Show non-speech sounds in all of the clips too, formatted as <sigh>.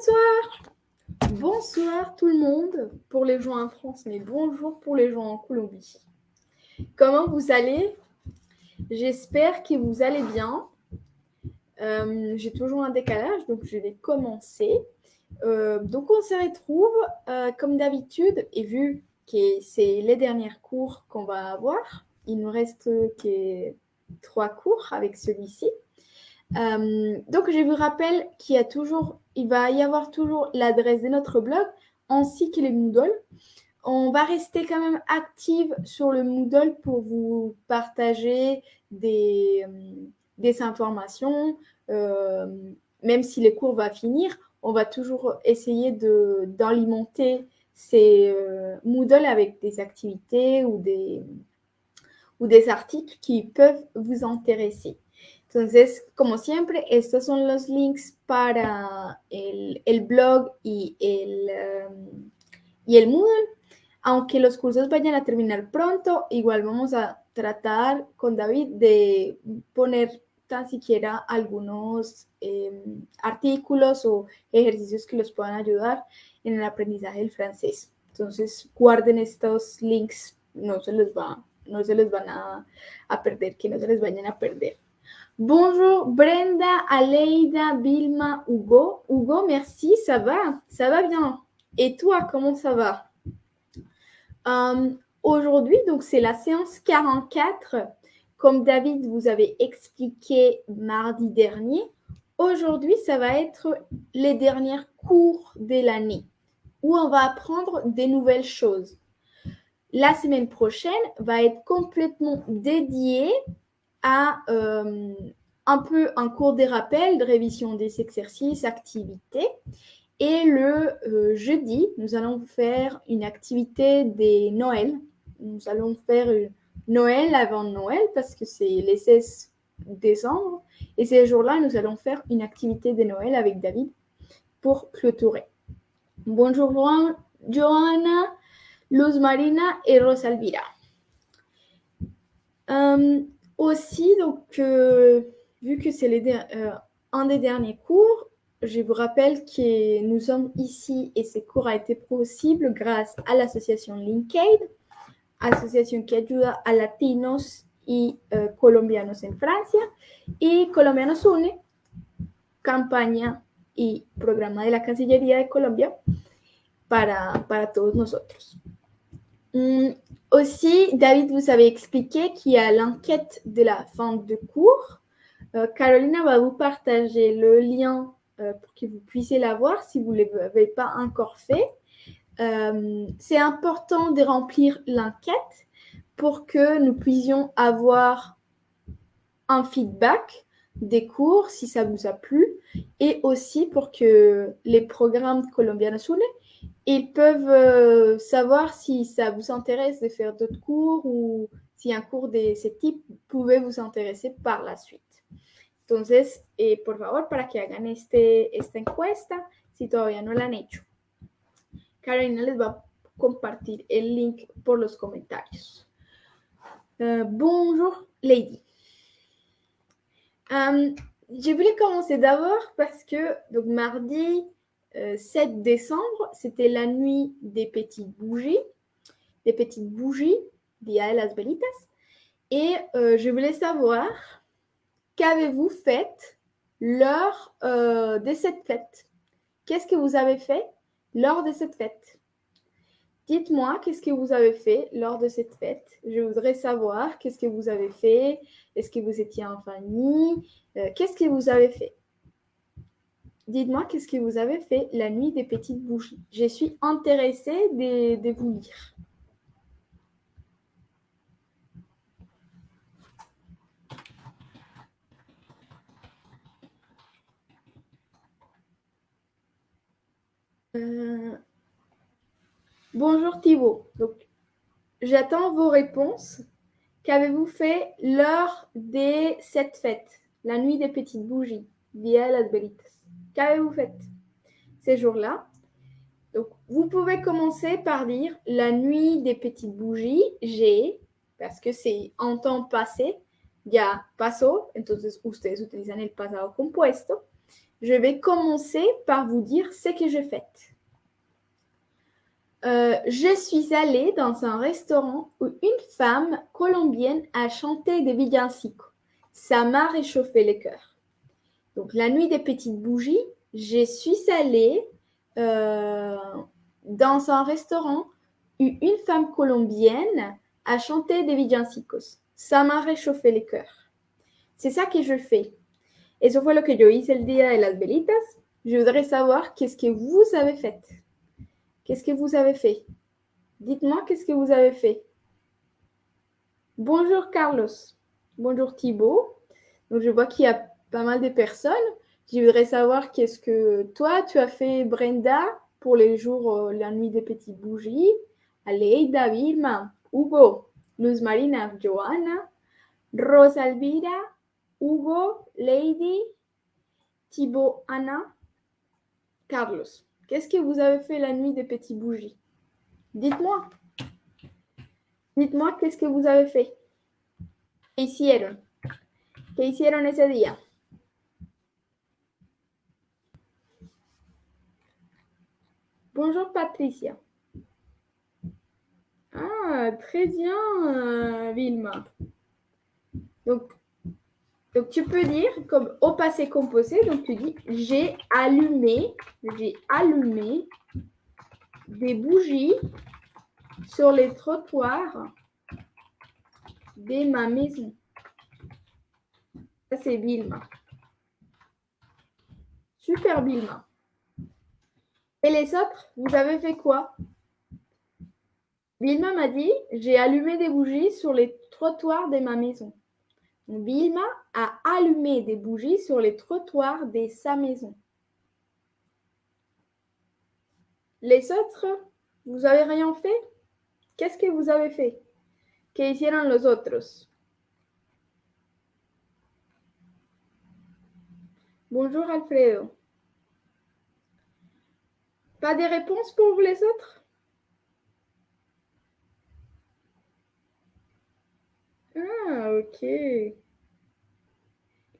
Bonsoir. Bonsoir tout le monde pour les gens en France, mais bonjour pour les gens en Colombie. Comment vous allez? J'espère que vous allez bien. Euh, j'ai toujours un décalage, donc je vais commencer. Euh, donc on se retrouve euh, comme d'habitude, et vu que c'est les derniers cours qu'on va avoir, il nous reste que trois cours avec celui-ci. Donc je vous rappelle qu'il y a toujours, il va y avoir toujours l'adresse de notre blog ainsi que les Moodle. On va rester quand même active sur le Moodle pour vous partager des, des informations, même si les cours vont finir on va toujours essayer d'alimenter ces euh, Moodle avec des activités ou des, ou des articles qui peuvent vous intéresser. Entonces, como siempre, estos son los links para el, el blog y el, um, y el Moodle. Aunque los cursos vayan a terminar pronto, igual vamos a tratar con David de poner tan siquiera algunos eh, artículos o ejercicios que los puedan ayudar en el aprendizaje del francés. Entonces, guarden estos links, no se les va, no se les van a, a perder, que no se les vayan a perder. Bonjour Brenda, Aleida, Vilma, Hugo. Hugo, merci, ça va, ça va bien. Et toi, comment ça va? Um, Aujourd'hui, donc c'est la séance 44 comme David vous avait expliqué mardi dernier, aujourd'hui, ça va être les derniers cours de l'année où on va apprendre des nouvelles choses. La semaine prochaine va être complètement dédiée à euh, un peu un cours des rappels, de révision des exercices, activités. Et le euh, jeudi, nous allons faire une activité des Noël. Nous allons faire une, Noël avant Noël parce que c'est les 16 décembre. Et ces jours-là, nous allons faire une activité de Noël avec David pour clôturer. Bonjour Johanna, Luz Marina et Rosalvira. Euh, aussi, donc, euh, vu que c'est euh, un des derniers cours, je vous rappelle que nous sommes ici et ce cours a été possible grâce à l'association Linkaid asociación que ayuda a latinos y eh, colombianos en Francia, y Colombianos Une, campaña y programa de la Cancillería de Colombia para, para todos nosotros. Mm, aussi, David vous avait expliqué qu'il y a l'enquête de la fin de cours. Euh, Carolina va vous partager le lien euh, pour que vous puissiez la voir si vous ne l'avez pas encore fait. Euh, c'est important de remplir l'enquête pour que nous puissions avoir un feedback des cours si ça vous a plu et aussi pour que les programmes Colombiana Sule ils peuvent euh, savoir si ça vous intéresse de faire d'autres cours ou si un cours de ce type pouvait vous intéresser par la suite. Entonces, eh, por favor, para que hagan este, esta encuesta, si todavía no la han hecho. Carolina les va a compartir el link por los comentarios. Euh, bonjour Lady. Euh, je voulais commencer d'abord parce que donc mardi 7 euh, décembre, c'était la nuit des petites bougies, des petites bougies, Dia las Velitas. Et je voulais savoir qu'avez-vous fait lors de cette fête? Qu'est-ce que vous avez fait lors de cette fête? Dites-moi qu'est-ce que vous avez fait lors de cette fête? Je voudrais savoir qu'est-ce que vous avez fait? Est-ce que vous étiez en famille? Euh, Qu'est-ce que vous avez fait? Dites-moi qu'est-ce que vous avez fait la nuit des petites bougies? Je suis intéressée de, vous lire. Euh, bonjour Thibault. J'attends vos réponses. Qu'avez-vous fait lors des sept fêtes, la nuit des petites bougies, via las Qu'avez-vous fait ces jours-là Donc, vous pouvez commencer par dire la nuit des petites bougies. J'ai, parce que c'est en temps passé, ya pasó, entonces ustedes utilizan el pasado compuesto. Je vais commencer par vous dire ce que j'ai fait. Euh, je suis allée dans un restaurant où une femme colombienne a chanté des villancicos. Ça m'a réchauffé le cœur. Donc, la nuit des petites bougies, je suis allée euh, dans un restaurant où une femme colombienne a chanté des villancicos. Ça m'a réchauffé le cœur. C'est ça que je fais. Eso fue lo que yo hice el día de las velitas. Je voudrais savoir qu'est-ce que vous avez fait. Qu'est-ce que vous avez fait? Dites-moi qu'est-ce que vous avez fait. Bonjour Carlos. Bonjour Thibault. Donc je vois qu'il y a pas mal de personnes. Je voudrais savoir qu'est-ce que toi tu as fait Brenda pour les jours, euh, la nuit des petites bougies. Aleida, Vilma, Hugo, Luz Marina, Johanna, Rosalvira, Hugo, Lady, Thibaut, Anna, Carlos. Qu'est-ce que vous avez fait la nuit des petites bougies? Dites-moi. Dites-moi qu'est-ce que vous avez fait? ¿Qué hicieron? ¿Qué hicieron ese día? Bonjour Patricia. Ah, très bien, Vilma. Donc, donc, tu peux dire comme au passé composé, donc tu dis j'ai allumé, j'ai allumé des bougies sur les trottoirs de ma maison. Ça, c'est Bilma. Super Bilma. Et les autres, vous avez fait quoi? Bilma m'a dit j'ai allumé des bougies sur les trottoirs de ma maison. Vilma a allumé des bougies sur les trottoirs de sa maison. Les autres, vous avez rien fait? Qu'est-ce que vous avez fait? ¿Qué hicieron los otros? Bonjour Alfredo. Pas de réponse pour les autres? Ah, ok.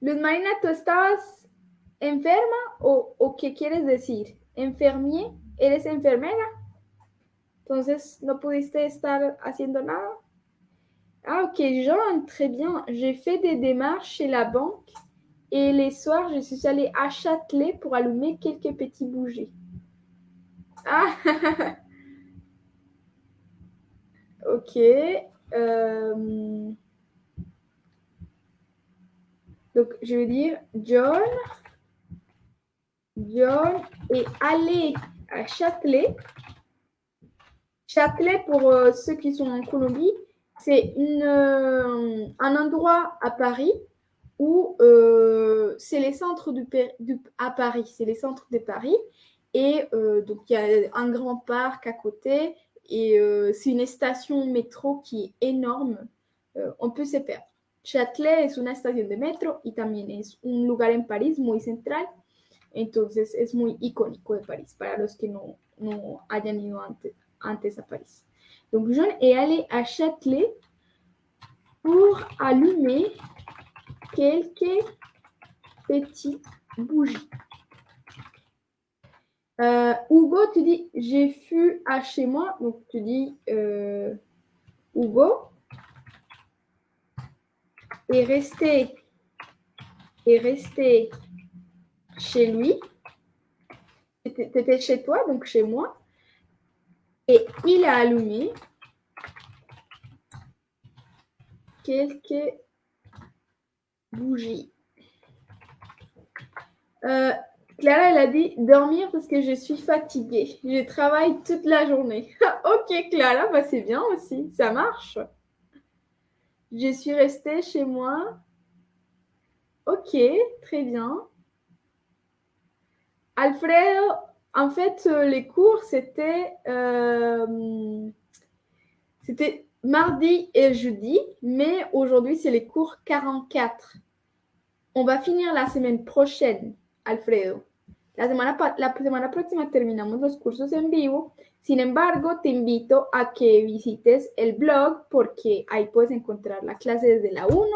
Luz Marina, ¿tú estabas enferma o, qué quieres decir? ¿Enfermier? ¿Eres enfermera? Entonces, ¿no pudiste estar haciendo nada? Ah, ok, Jean, très bien. J'ai fait des démarches chez la banque et les soirs, je suis allée à Châtelet pour allumer quelques petits bougies. Ah, <laughs> ok. Euh... Donc, je vais dire John. John est allé à Châtelet. Châtelet, pour euh, ceux qui sont en Colombie, c'est euh, un endroit à Paris où c'est les centres du, à Paris, c'est les centres de Paris. Et donc, il y a un grand parc à côté et c'est une station métro qui est énorme. on peut se perdre. Châtelet es una estación de metro y también un lugar en París muy central. Entonces es muy icónico de París para los que no, no hayan ido a París. Donc, John est allé à Châtelet pour allumer quelques petites bougies. Euh, Hugo, tu dis j'ai fui à chez moi. Donc, tu dis euh, Hugo est resté, est resté chez lui. Tu chez toi, donc chez moi. Et il a allumé quelques bougies. Euh, Clara, elle a dit dormir parce que je suis fatiguée. Je travaille toute la journée. <laughs> ok, Clara, bah c'est bien aussi. Ça marche. Je suis restée chez moi. Ok, très bien. Alfredo, en fait, euh, les cours, euh, c'était mardi et jeudi, mais aujourd'hui, c'est les cours 44. On va finir la semaine prochaine, Alfredo. La semana, la semana próxima terminamos los cursos en vivo. Sin embargo, te invito a que visites el blog porque ahí puedes encontrar la clase desde la 1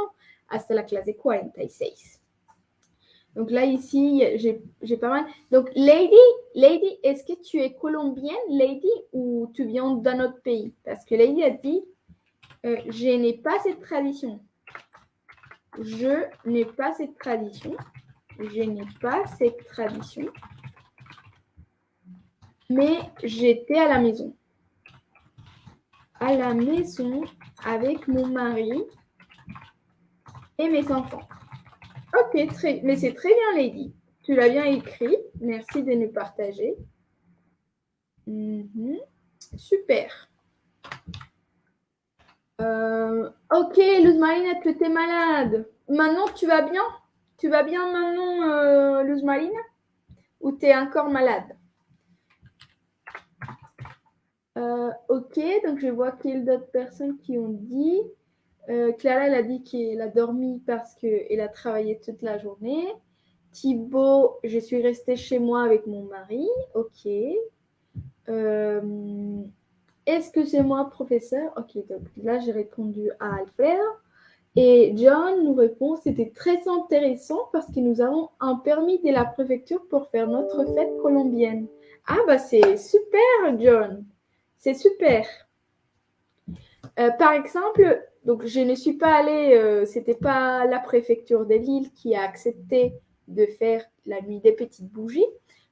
hasta la clase 46. Donc là, ici, j'ai pas mal. Donc, Lady, Lady, est-ce que tu es colombienne, Lady, ou tu viens d'un autre pays Parce que Lady a dit, euh, je n'ai pas cette tradition. Je n'ai pas cette tradition. Je n'ai pas cette tradition. Mais j'étais à la maison. À la maison avec mon mari et mes enfants. Ok, mais c'est très bien, Lady. Tu l'as bien écrit. Merci de nous partager. Mhm. Super. Euh, ok, Luz Marina, tu es malade? Maintenant, tu vas bien? Tu vas bien maintenant, euh, Luz Ou tu es encore malade? Euh, Ok, donc je vois qu'il y a d'autres personnes qui ont dit. Euh, Clara, elle a dit qu'elle a dormi parce qu'elle a travaillé toute la journée. Thibaut, je suis restée chez moi avec mon mari. Ok. Euh, est-ce que c'est moi, professeur? Ok, donc là, j'ai répondu à Alfred. Et John nous répond c'était très intéressant parce que nous avons un permis de la préfecture pour faire notre fête colombienne. Ah, bah, c'est super, John. C'est super. Euh, par exemple, donc je ne suis pas allée, euh, c'était pas la préfecture de Lille qui a accepté de faire la nuit des petites bougies,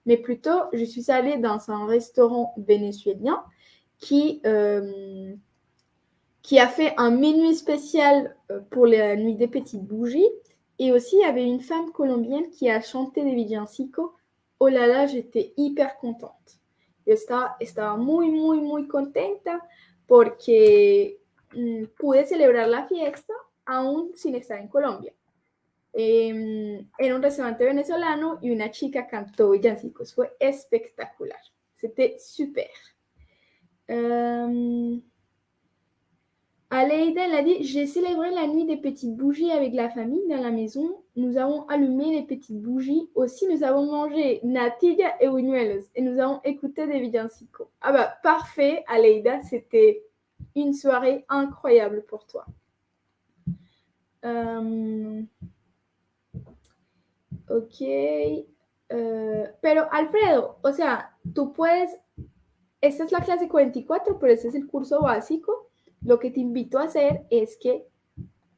mais plutôt je suis allée dans un restaurant vénézuélien qui, euh, qui a fait un menu spécial euh, pour la nuit des petites bougies. Et aussi, il y avait une femme colombienne qui a chanté des villancicos. Oh là là, j'étais hyper contente. Yo estaba, estaba muy, muy, muy contenta porque Mm, pude celebrar la fiesta aún sin estar en Colombia. Eh, era un restaurante venezolano y una chica cantó villancicos. Fue espectacular. C'était super. Aleida, a dit J'ai célébré la nuit des petites bougies avec la famille dans la maison. Nous avons allumé les petites bougies. Aussi, nous avons mangé natilla et buñuelos. Et nous avons écouté des villancicos. Ah bah, parfait, Aleida. C'était une soirée incroyable pour toi. Euh, ok. Uh, pero Alfredo, o sea, tú puedes, esta es la clase 44, pero este es el curso básico. Lo que te invito a hacer es que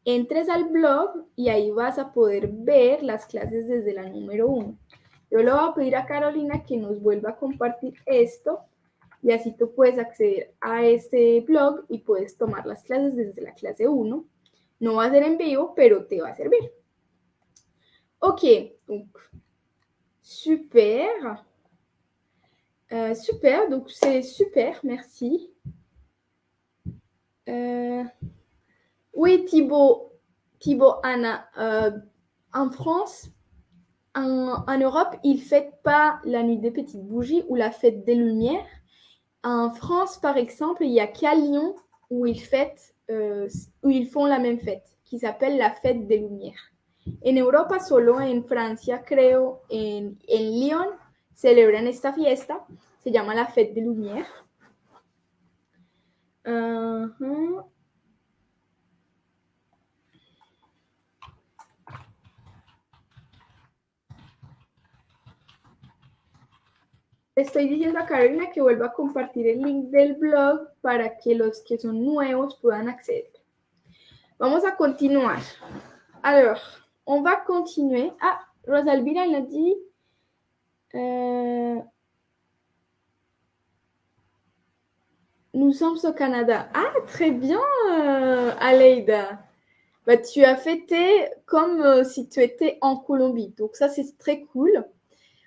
entres al blog y ahí vas a poder ver las clases desde la número 1. Yo le voy a pedir a Carolina que nos vuelva a compartir esto y así tú puedes acceder a este blog y puedes tomar las clases desde la clase 1. No va a ser en vivo, pero te va a servir. Ok, super. Euh, super, donc c'est super, merci. Euh, oui, Thibaut, Thibaut, Anna, euh, en France, en, Europe, ils ne fêtent pas la nuit des petites bougies ou la fête des lumières. En France, par exemple, il y a qu'à Lyon où ils, euh, ils font la même fête, qui s'appelle la fête des Lumières. En Europa, solo en Francia, creo, en, en Lyon, celebran esta fiesta, se llama la fête des Lumières. Estoy diciendo a Carolina que vuelva a compartir el link del blog para que los que son nuevos puedan acceder. Vamos a continuar. Alors, on va continuer. Ah, Rosalvira l'a dit. Euh, nous sommes au Canada. Ah, très bien, euh, Aleida. Bah, tu as fêté comme euh, si tu étais en Colombie. Donc ça, c'est très cool.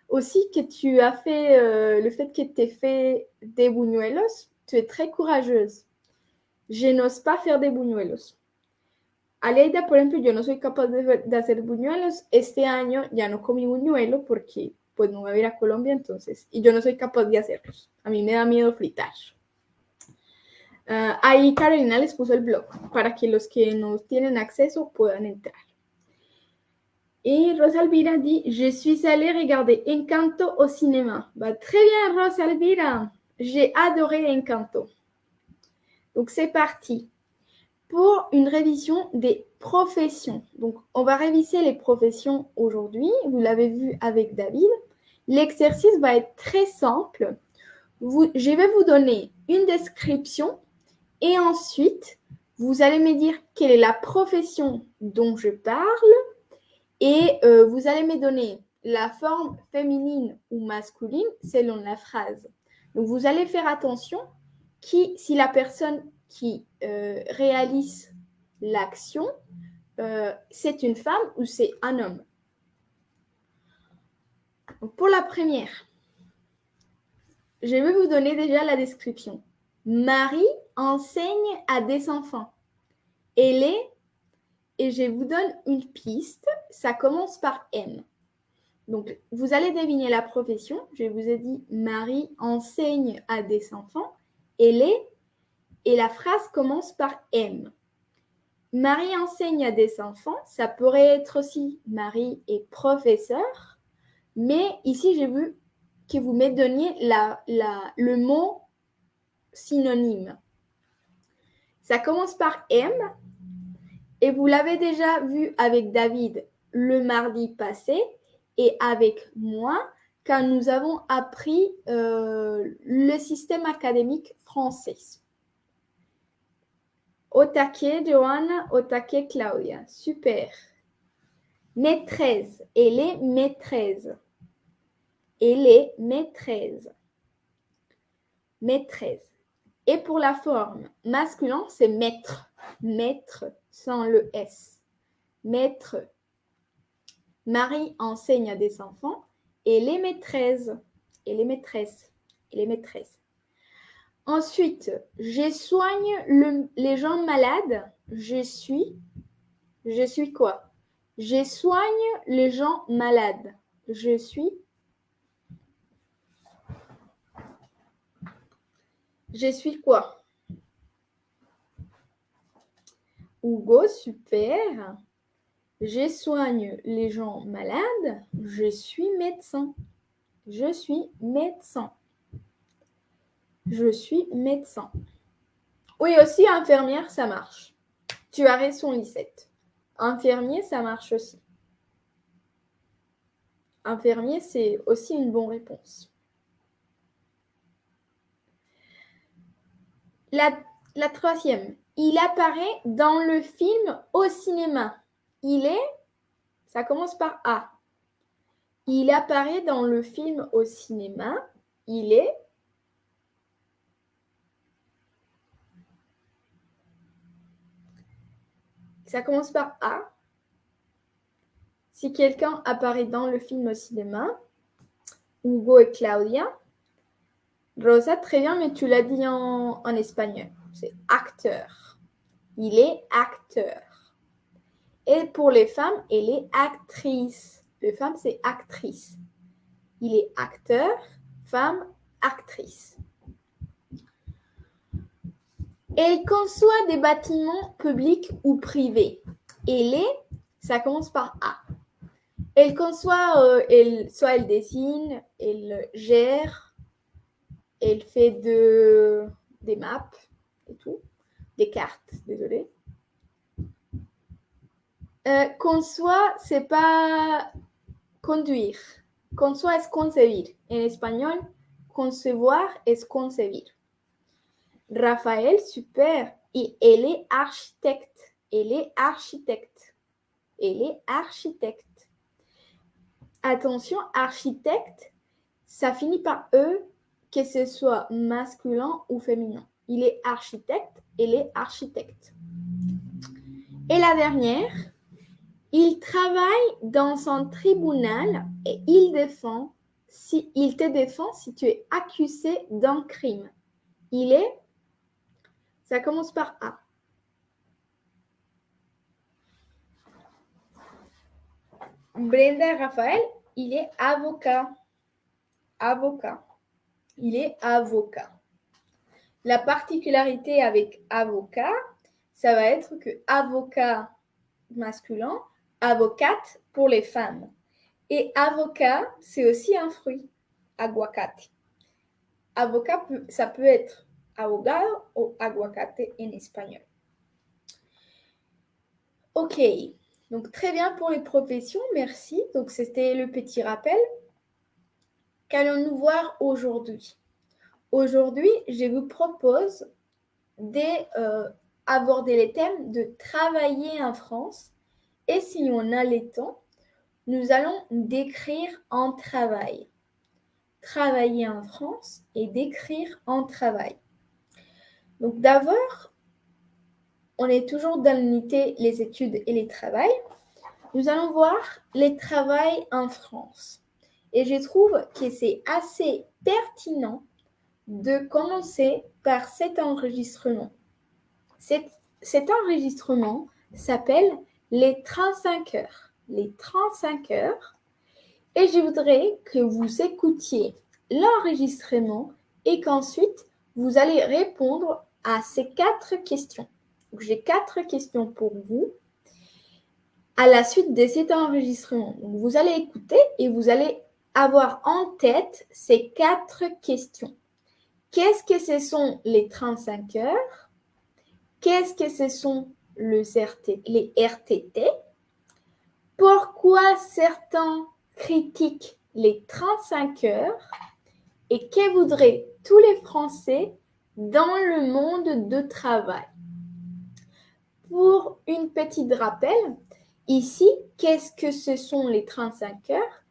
Aussi que tu as fait euh, le fait que tu aies fait des buñuelos, tu es très courageuse. Je n'ose pas faire des buñuelos. Aleida, por ejemplo, yo no soy capaz de, de, hacer buñuelos. Este año ya no comí buñuelo porque pues no voy a ir a Colombia entonces. Y yo no soy capaz de hacerlos. A mí me da miedo fritar. Uh, ahí Carolina les puso el blog para que los que no tienen acceso puedan entrar. Et Rosalvira dit Je suis allée regarder Encanto au cinéma. Très bien, Rosalvira. J'ai adoré Encanto. Donc, c'est parti pour une révision des professions. Donc, on va réviser les professions aujourd'hui. Vous l'avez vu avec David. L'exercice va être très simple. je vais vous donner une description et ensuite, vous allez me dire quelle est la profession dont je parle et euh, vous allez me donner la forme féminine ou masculine selon la phrase. Donc, vous allez faire attention qui, si la personne qui euh, réalise l'action, euh, c'est une femme ou c'est un homme. pour la première, je vais vous donner déjà la description. Marie enseigne à des enfants. Elle est, et je vous donne une piste, ça commence par M. Donc, vous allez deviner la profession. Je vous ai dit, Marie enseigne à des enfants. Elle est, et la phrase commence par M. Marie enseigne à des enfants. Ça pourrait être aussi Marie est professeur. Mais ici, j'ai vu que vous me donniez le mot synonyme. Ça commence par M. Et vous l'avez déjà vu avec David le mardi passé et avec moi quand nous avons appris euh, le système académique français. Au taquet, Johanna, Claudia. Super. Maîtresse. Elle est maîtresse. Elle est maîtresse. Maîtresse. Et pour la forme masculin, c'est maître. Maître sans le S. Maître. Marie enseigne à des enfants et les maîtresses. Et les maîtresses. Et les maîtresses. Ensuite, je soigne les gens malades. Je suis. Je suis quoi? Je soigne les gens malades. Je suis. Je suis quoi? Hugo, super. Je soigne les gens malades. Je suis médecin. Je suis médecin. Je suis médecin. Oui, aussi infirmière, ça marche. Tu as raison, Lisette. Infirmier, ça marche aussi. Infirmier, c'est aussi une bonne réponse. La, troisième, il apparaît dans le film au cinéma. Il est, ça commence par A. Il apparaît dans le film au cinéma. Il est Ça commence par A. Si quelqu'un apparaît dans le film au cinéma, Hugo et Claudia. Rosa, très bien, mais tu l'as dit en, espagnol. C'est acteur. Il est acteur. Et pour les femmes, elle est actrice. Les femmes, c'est actrice. Il est acteur, femme, actrice. Elle conçoit des bâtiments publics ou privés. Elle est, ça commence par A. Elle conçoit, euh, soit elle dessine, elle gère, elle fait de, des maps et tout, des cartes, désolé. Euh, conçoit, c'est pas conduire. Conçoit es concebir. En espagnol, concevoir es concebir. Raphaël, super. Et elle est architecte. Elle est architecte. Elle est architecte. Attention, architecte, ça finit par E, que ce soit masculin ou féminin. Il est architecte, elle est architecte. Et la dernière, il travaille dans un tribunal et il défend si il te défend si tu es accusé d'un crime. Il est ça commence par A. Brenda Raphaël, il est avocat. Avocat. Il est avocat. La particularité avec avocat, ça va être que avocat masculin, avocate pour les femmes. Et avocat, c'est aussi un fruit, aguacate. Avocat, ça peut être abogado o aguacate en espagnol. Ok, donc très bien pour les professions, merci. Donc c'était le petit rappel. Qu'allons-nous voir aujourd'hui? Aujourd'hui, je vous propose d'aborder euh, les thèmes de travailler en France et si on a le temps, nous allons décrire un travail. Travailler en France et décrire un travail. Donc d'abord, on est toujours dans l'unité les études et les travails. Nous allons voir les travails en France. Et je trouve que c'est assez pertinent de commencer par cet enregistrement. Cet, cet enregistrement s'appelle les 35 heures. Les 35 heures. Et je voudrais que vous écoutiez l'enregistrement et qu'ensuite vous allez répondre à ces quatre questions. J'ai quatre questions pour vous à la suite de cet enregistrement. vous allez écouter et vous allez avoir en tête ces quatre questions. Qu'est-ce que ce sont les 35 heures? Qu'est-ce que ce sont les RTT Pourquoi certains critiquent les 35 heures? Et que voudraient tous les Français dans le monde de travail? Pour une petite rappel, ici, qu'est-ce que ce sont les 35 heures?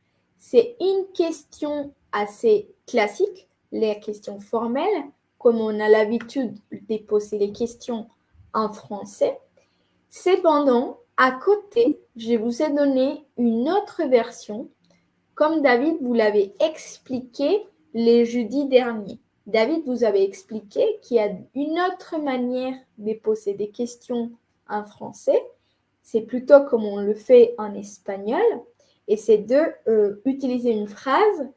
C'est une question assez classique, les questions formelles, comme on a l'habitude de poser les questions en français. Cependant, à côté, je vous ai donné une autre version, comme David vous l'avait expliqué les jeudis derniers. David vous avait expliqué qu'il y a une autre manière de poser des questions en français. C'est plutôt comme on le fait en espagnol. Et c'est de euh, utiliser une phrase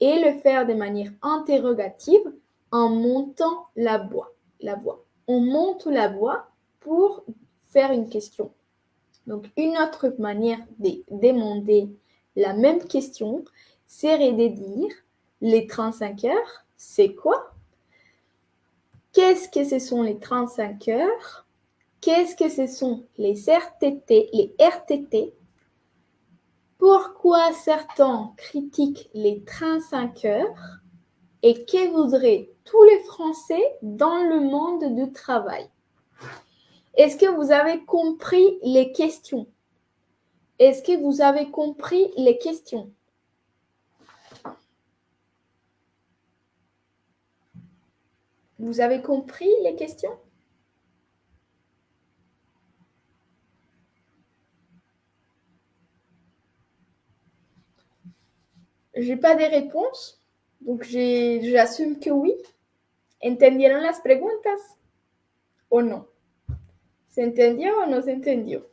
et le faire de manière interrogative en montant la voix. La voix. On monte la voix pour faire une question. Donc, une autre manière de demander la même question serait de dire les 35 heures, c'est quoi? Qu'est-ce que ce sont les 35 heures? Qu'est-ce que ce sont les RTT, les RTT Pourquoi certains critiquent les 35 heures Et que voudraient tous les Français dans le monde du travail? Est-ce que vous avez compris les questions? Est-ce que vous avez compris les questions? Vous avez compris les questions? J'ai pas de réponses, donc j'assume que oui. ¿Entendieron las preguntas o no? ¿Se entendió o no se entendió?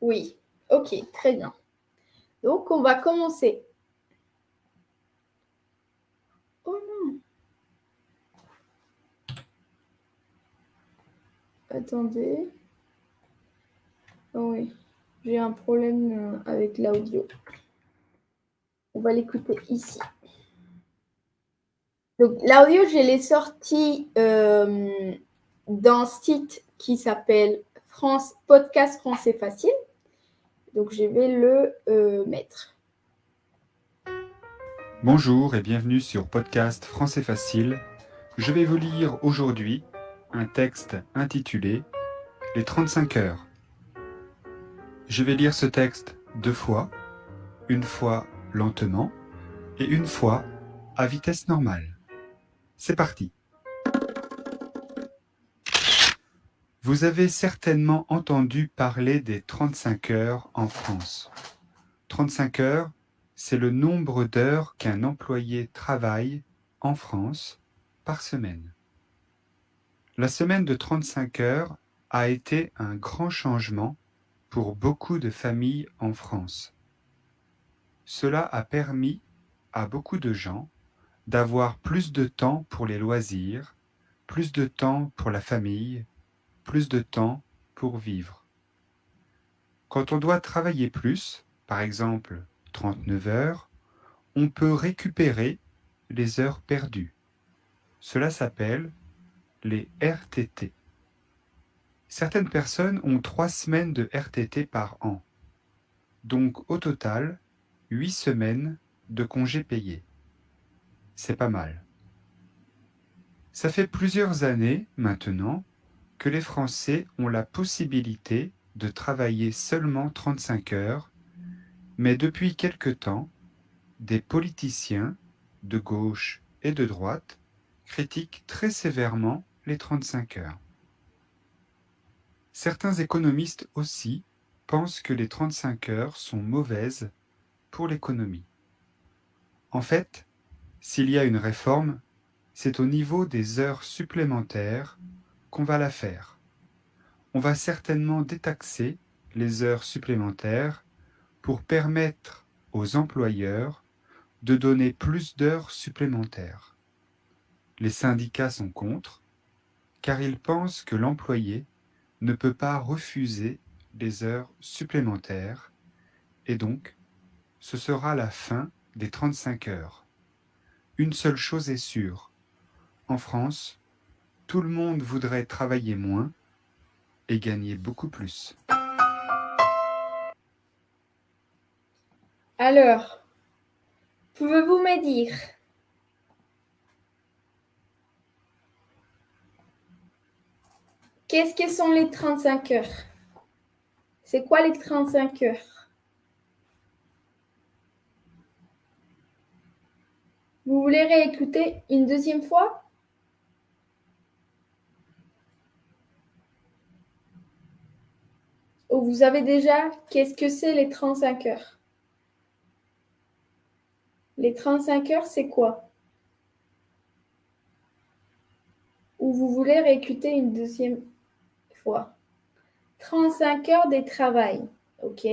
Oui, ok, très bien. Donc, on va commencer. Oh non. Attendez. Oh oui, j'ai un problème euh, avec l'audio. On va l'écouter ici. Donc, l'audio, je l'ai sorti euh, d'un site qui s'appelle France Podcast Français Facile. Donc je vais le euh, mettre. Bonjour et bienvenue sur Podcast Français Facile. Je vais vous lire aujourd'hui un texte intitulé Les 35 heures. Je vais lire ce texte deux fois, une fois lentement et une fois à vitesse normale. C'est parti Vous avez certainement entendu parler des 35 heures en France. 35 heures, c'est le nombre d'heures qu'un employé travaille en France par semaine. La semaine de 35 heures a été un grand changement pour beaucoup de familles en France. Cela a permis à beaucoup de gens d'avoir plus de temps pour les loisirs, plus de temps pour la famille, plus de temps pour vivre. Quand on doit travailler plus, par exemple 39 heures, on peut récupérer les heures perdues. Cela s'appelle les RTT. Certaines personnes ont trois semaines de RTT par an, donc au total, huit semaines de congés payés. C'est pas mal. Ça fait plusieurs années maintenant que les Français ont la possibilité de travailler seulement 35 heures, mais depuis quelque temps, des politiciens de gauche et de droite critiquent très sévèrement les 35 heures. Certains économistes aussi pensent que les 35 heures sont mauvaises pour l'économie. En fait, s'il y a une réforme, c'est au niveau des heures supplémentaires qu'on va la faire. On va certainement détaxer les heures supplémentaires pour permettre aux employeurs de donner plus d'heures supplémentaires. Les syndicats sont contre, car ils pensent que l'employé ne peut pas refuser des heures supplémentaires, et donc ce sera la fin des 35 heures. Une seule chose est sûre, en France, tout le monde voudrait travailler moins et gagner beaucoup plus. Alors, pouvez-vous me dire Qu'est-ce que sont les 35 heures? C'est quoi les 35 heures? Vous voulez réécouter une deuxième fois? Ou vous avez déjà qu'est-ce que c'est les 35 heures? Les 35 heures, c'est quoi? Ou vous voulez réécouter une deuxième fois 35 heures de travail. OK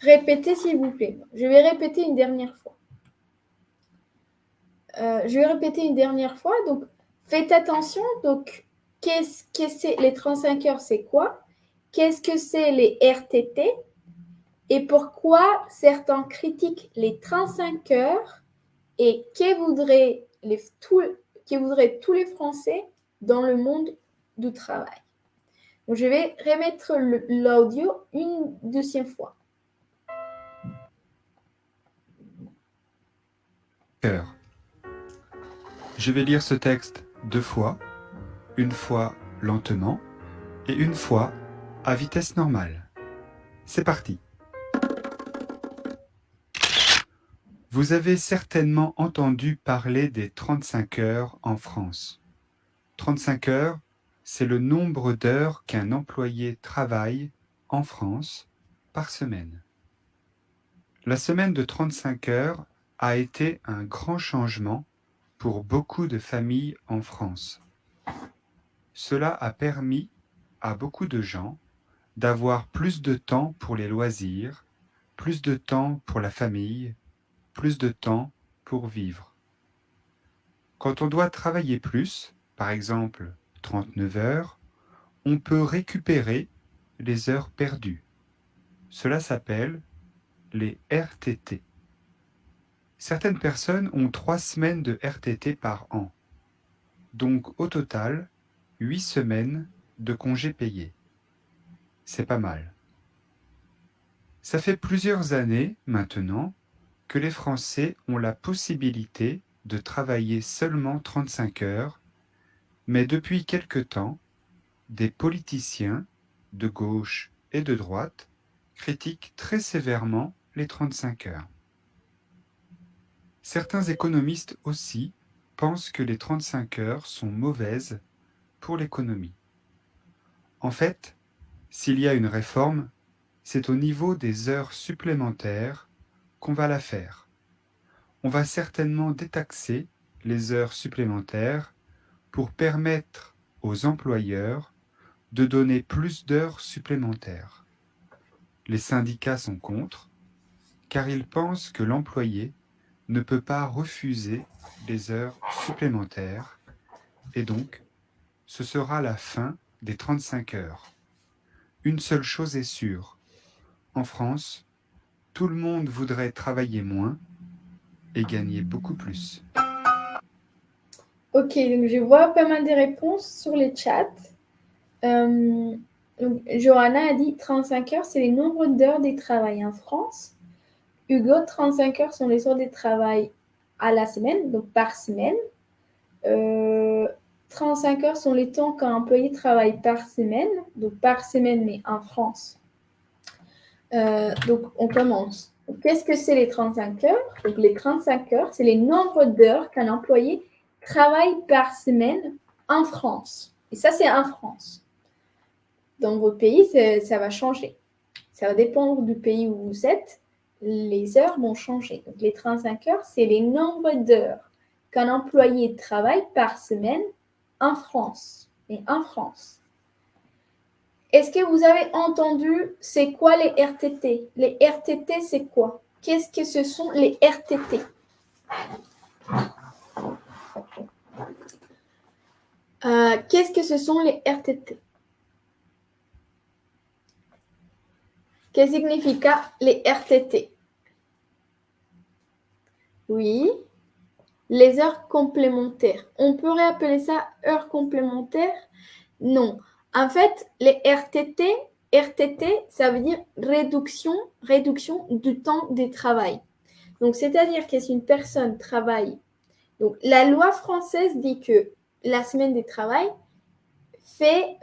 Répétez s'il vous plaît. Je vais répéter une dernière fois. Euh, je vais répéter une dernière fois. Donc, faites attention. Donc, qu'est-ce que c'est les 35 heures C'est quoi? Qu'est-ce que c'est les RTT Et pourquoi certains critiquent les 35 heures Et que voudraient, les, que voudraient tous les Français dans le monde du travail donc, je vais remettre l'audio une deuxième fois. Je vais lire ce texte deux fois, une fois lentement et une fois à vitesse normale. C'est parti. Vous avez certainement entendu parler des 35 heures en France. 35 heures, c'est le nombre d'heures qu'un employé travaille en France par semaine. La semaine de 35 heures a été un grand changement pour beaucoup de familles en France. Cela a permis à beaucoup de gens d'avoir plus de temps pour les loisirs, plus de temps pour la famille, plus de temps pour vivre. Quand on doit travailler plus, par exemple 39 heures, on peut récupérer les heures perdues. Cela s'appelle les RTT. Certaines personnes ont trois semaines de RTT par an, donc au total, huit semaines de congés payés. C'est pas mal. Ça fait plusieurs années, maintenant, que les Français ont la possibilité de travailler seulement 35 heures mais depuis quelque temps, des politiciens, de gauche et de droite, critiquent très sévèrement les 35 heures. Certains économistes aussi pensent que les 35 heures sont mauvaises pour l'économie. En fait, s'il y a une réforme, c'est au niveau des heures supplémentaires qu'on va la faire. On va certainement détaxer les heures supplémentaires pour permettre aux employeurs de donner plus d'heures supplémentaires. Les syndicats sont contre, car ils pensent que l'employé ne peut pas refuser des heures supplémentaires, et donc ce sera la fin des 35 heures. Une seule chose est sûre, en France, tout le monde voudrait travailler moins et gagner beaucoup plus. Ok, donc je vois pas mal de réponses sur les chats. Euh, Johanna a dit 35 heures, c'est les nombres d'heures de travail en France. Hugo, 35 heures sont les heures de travail à la semaine, donc par semaine. 35 euh, heures sont les temps qu'un employé travaille par semaine, donc par semaine, mais en France. Euh, donc, on commence. Qu'est-ce que c'est les 35 heures? Donc, les 35 heures, c'est les nombres d'heures qu'un employé travaille par semaine en France. Et ça, c'est en France. Dans votre pays, ça va changer. Ça va dépendre du pays où vous êtes. Les heures vont changer. Donc, les 35 heures, c'est les nombres d'heures qu'un employé travaille par semaine en France. Et en France. Est-ce que vous avez entendu c'est quoi les RTT Les RTT, c'est quoi? Qu'est-ce que ce sont les RTT euh, Qu'est-ce que ce sont les RTT que signifie les RTT Oui, les heures complémentaires. On pourrait appeler ça heures complémentaires Non. En fait, les RTT, RTT, ça veut dire réduction, réduction du temps de travail. Donc, c'est-à-dire que si une personne travaille, donc la loi française dit que la semaine de travail fait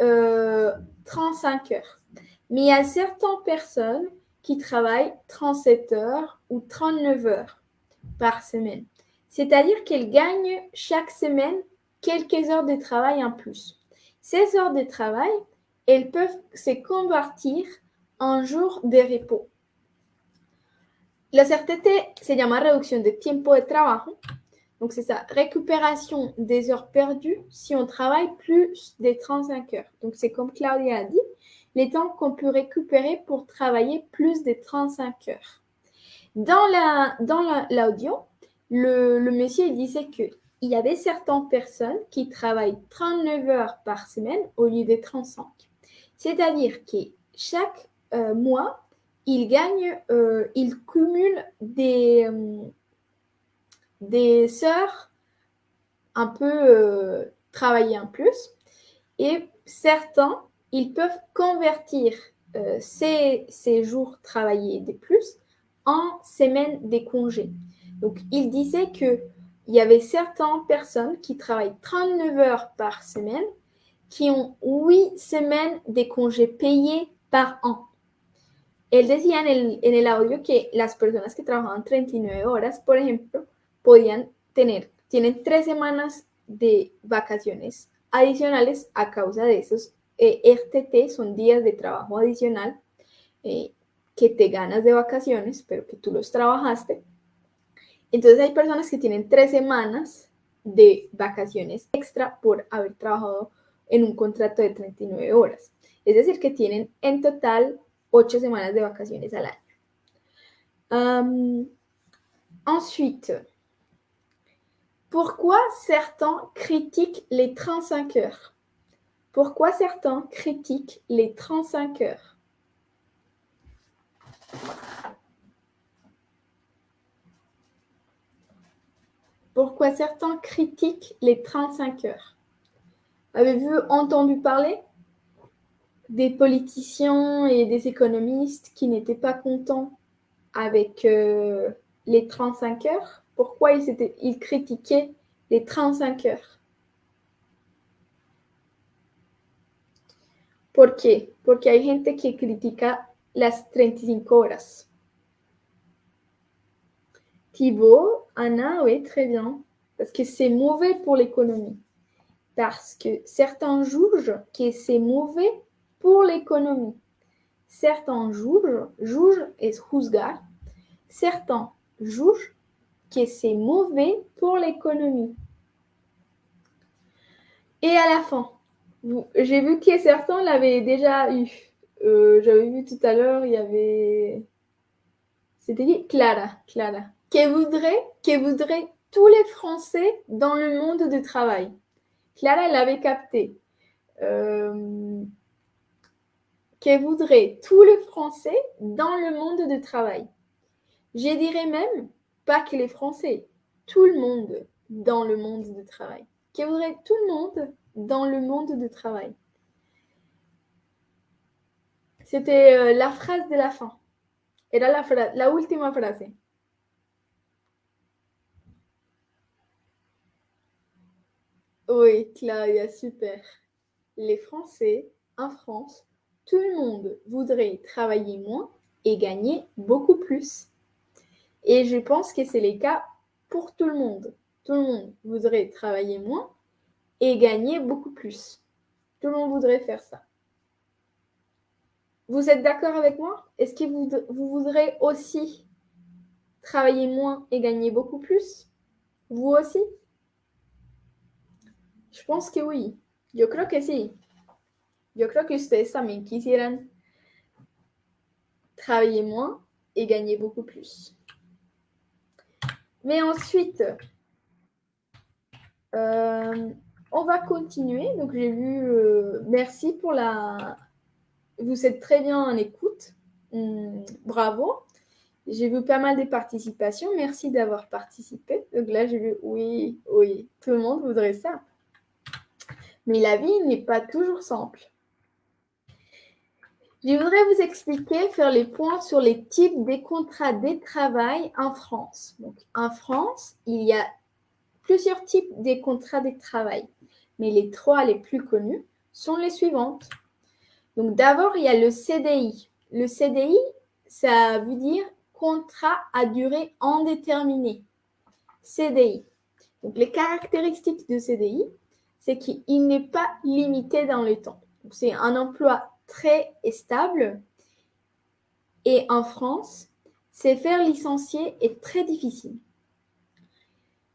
35 euh, heures. Mais il y a certaines personnes qui travaillent 37 heures ou 39 heures par semaine. C'est-à-dire qu'elles gagnent chaque semaine quelques heures de travail en plus. Ces heures de travail, elles peuvent se convertir en jours de repos. La RTT se llama reduction de tiempo de trabajo. Donc, c'est ça, récupération des heures perdues si on travaille plus de 35 heures. Donc, c'est comme Claudia a dit, les temps qu'on peut récupérer pour travailler plus de 35 heures. Dans l'audio, le, monsieur disait que il y avait certaines personnes qui travaillent 39 heures par semaine au lieu de 35. C'est-à-dire que chaque euh, mois, ils gagnent, euh, ils cumulent des, euh, des heures un peu travaillées en plus. Et certains, ils peuvent convertir ces, ces, jours travaillés de plus en semaines des congés. Donc, il disait que il y avait certaines personnes qui travaillent 39 heures par semaine qui ont 8 semaines de congés payés par an. Él decía en el, en el audio que las personas que trabajaban 39 horas, por ejemplo, podían tener, tienen 3 semanas de vacaciones adicionales a causa de esos eh, son días de trabajo adicional eh, que te ganas de vacaciones, pero que tú los trabajaste. Entonces hay personas que tienen tres semanas de vacaciones extra por haber trabajado en un contrato de 39 horas. Es decir, que tienen en total ocho semanas de vacaciones al año. ensuite, pourquoi certains critiquent les 35 heures? Pourquoi certains critiquent les 35 heures? Pourquoi certains critiquent les 35 heures? Avez-vous entendu parler des politiciens et des économistes qui n'étaient pas contents avec euh, les 35 heures? Pourquoi ils, ils critiquaient les 35 heures? ¿Por qué? Porque hay gente que critica las 35 horas. Thibaut, Anna, oui, très bien. Parce que c'est mauvais pour l'économie. Parce que certains jugent que c'est mauvais pour l'économie. Certains jugent, jugent et juzgar. Certains jugent que c'est mauvais pour l'économie. Et à la fin, j'ai vu que certains l'avaient déjà eu. Euh, j'avais vu tout à l'heure, il y avait. C'était dit Clara. Clara que voudraient, que voudraient tous les Français dans le monde du travail? Clara l'avait capté. Euh, que voudraient tous les Français dans le monde du travail? Je dirais même pas que les Français, tout le monde dans le monde du travail. qui voudrait tout le monde dans le monde du travail? C'était euh, la phrase de la fin. Era la, fra la última frase. Oui, Claudia, super. Les Français, en France, tout le monde voudrait travailler moins et gagner beaucoup plus. Et je pense que c'est le cas pour tout le monde. Tout le monde voudrait travailler moins et gagner beaucoup plus. Tout le monde voudrait faire ça. Vous êtes d'accord avec moi? Est-ce que vous, voudrez aussi travailler moins et gagner beaucoup plus? Vous aussi? Je pense que oui. Yo creo que sí. Yo creo que ustedes travailler moins et gagner beaucoup plus. Mais ensuite, euh, on va continuer. Donc, j'ai vu. Euh, merci pour la. Vous êtes très bien en écoute. Hum, bravo. J'ai vu pas mal de participations. Merci d'avoir participé. Donc là, j'ai vu oui, oui. Tout le monde voudrait ça. Mais la vie n'est pas toujours simple. Je voudrais vous expliquer, faire les points sur les types des contrats de travail en France. Donc, en France, il y a plusieurs types de contrats de travail, mais les trois les plus connus sont les suivantes. Donc, d'abord, il y a le CDI. Le CDI, ça veut dire contrat à durée indéterminée. CDI. Donc, les caractéristiques de CDI, c'est qu'il n'est pas limité dans le temps. C'est un emploi très stable. Et en France, se faire licencier est très difficile.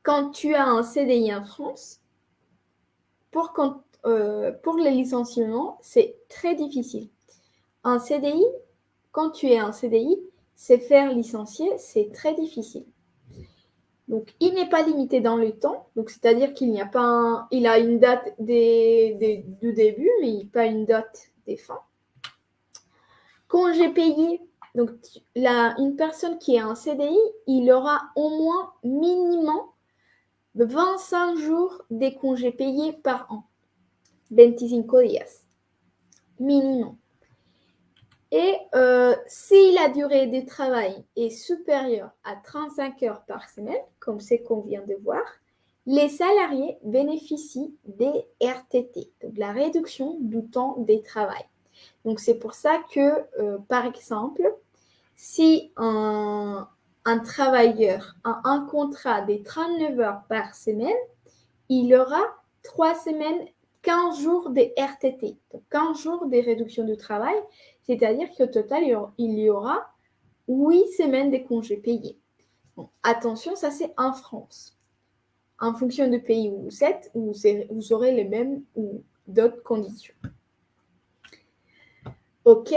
Quand tu as un CDI en France, pour, euh, pour le licenciement, c'est très difficile. Un CDI, quand tu es un CDI, se faire licencier, c'est très difficile. Donc, il n'est pas limité dans le temps. Donc, c'est-à-dire qu'il n'y a pas il a une date des, du début, mais pas une date fins. Congé payé. Donc, la, une personne qui est en CDI, il aura au moins minimum 25 jours de congés payés par an. 25 días. Minimum. Et euh, si la durée de travail est supérieure à 35 heures par semaine, comme c'est qu'on vient de voir, les salariés bénéficient des RTT, donc la réduction du temps de travail. Donc c'est pour ça que, euh, par exemple, si un, travailleur a un contrat de 39 heures par semaine, il aura 3 semaines, 15 jours de RTT, donc 15 jours de réduction du travail, c'est-à-dire qu'au total, il y aura 8 semaines de congés payés. attention, ça c'est en France. En fonction du pays où vous êtes, vous, aurez les mêmes ou d'autres conditions. OK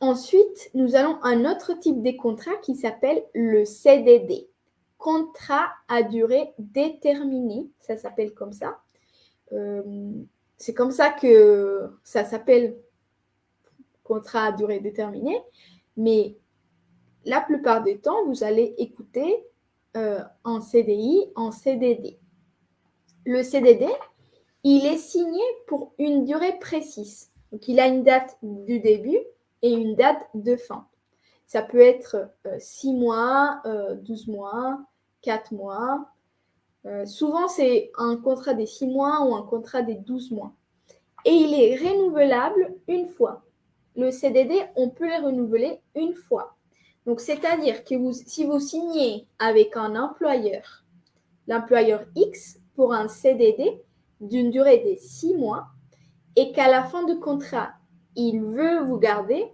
Ensuite, nous allons à un autre type de contrat qui s'appelle le CDD. Contrat à durée déterminée, ça s'appelle comme ça. Euh, c'est comme ça que ça s'appelle contrat à durée déterminée, mais la plupart du temps, vous allez écouter euh, en CDI, en CDD. Le CDD, il est signé pour une durée précise. Donc, il a une date du début et une date de fin. Ça peut être 6 euh, mois, 12 euh, mois, 4 mois. souvent, c'est un contrat des 6 mois ou un contrat des 12 mois. Et il est renouvelable une fois le CDD, on peut le renouveler une fois. Donc, c'est-à-dire que si vous signez avec un employeur, l'employeur X, pour un CDD d'une durée de six mois, et qu'à la fin du contrat, il veut vous garder,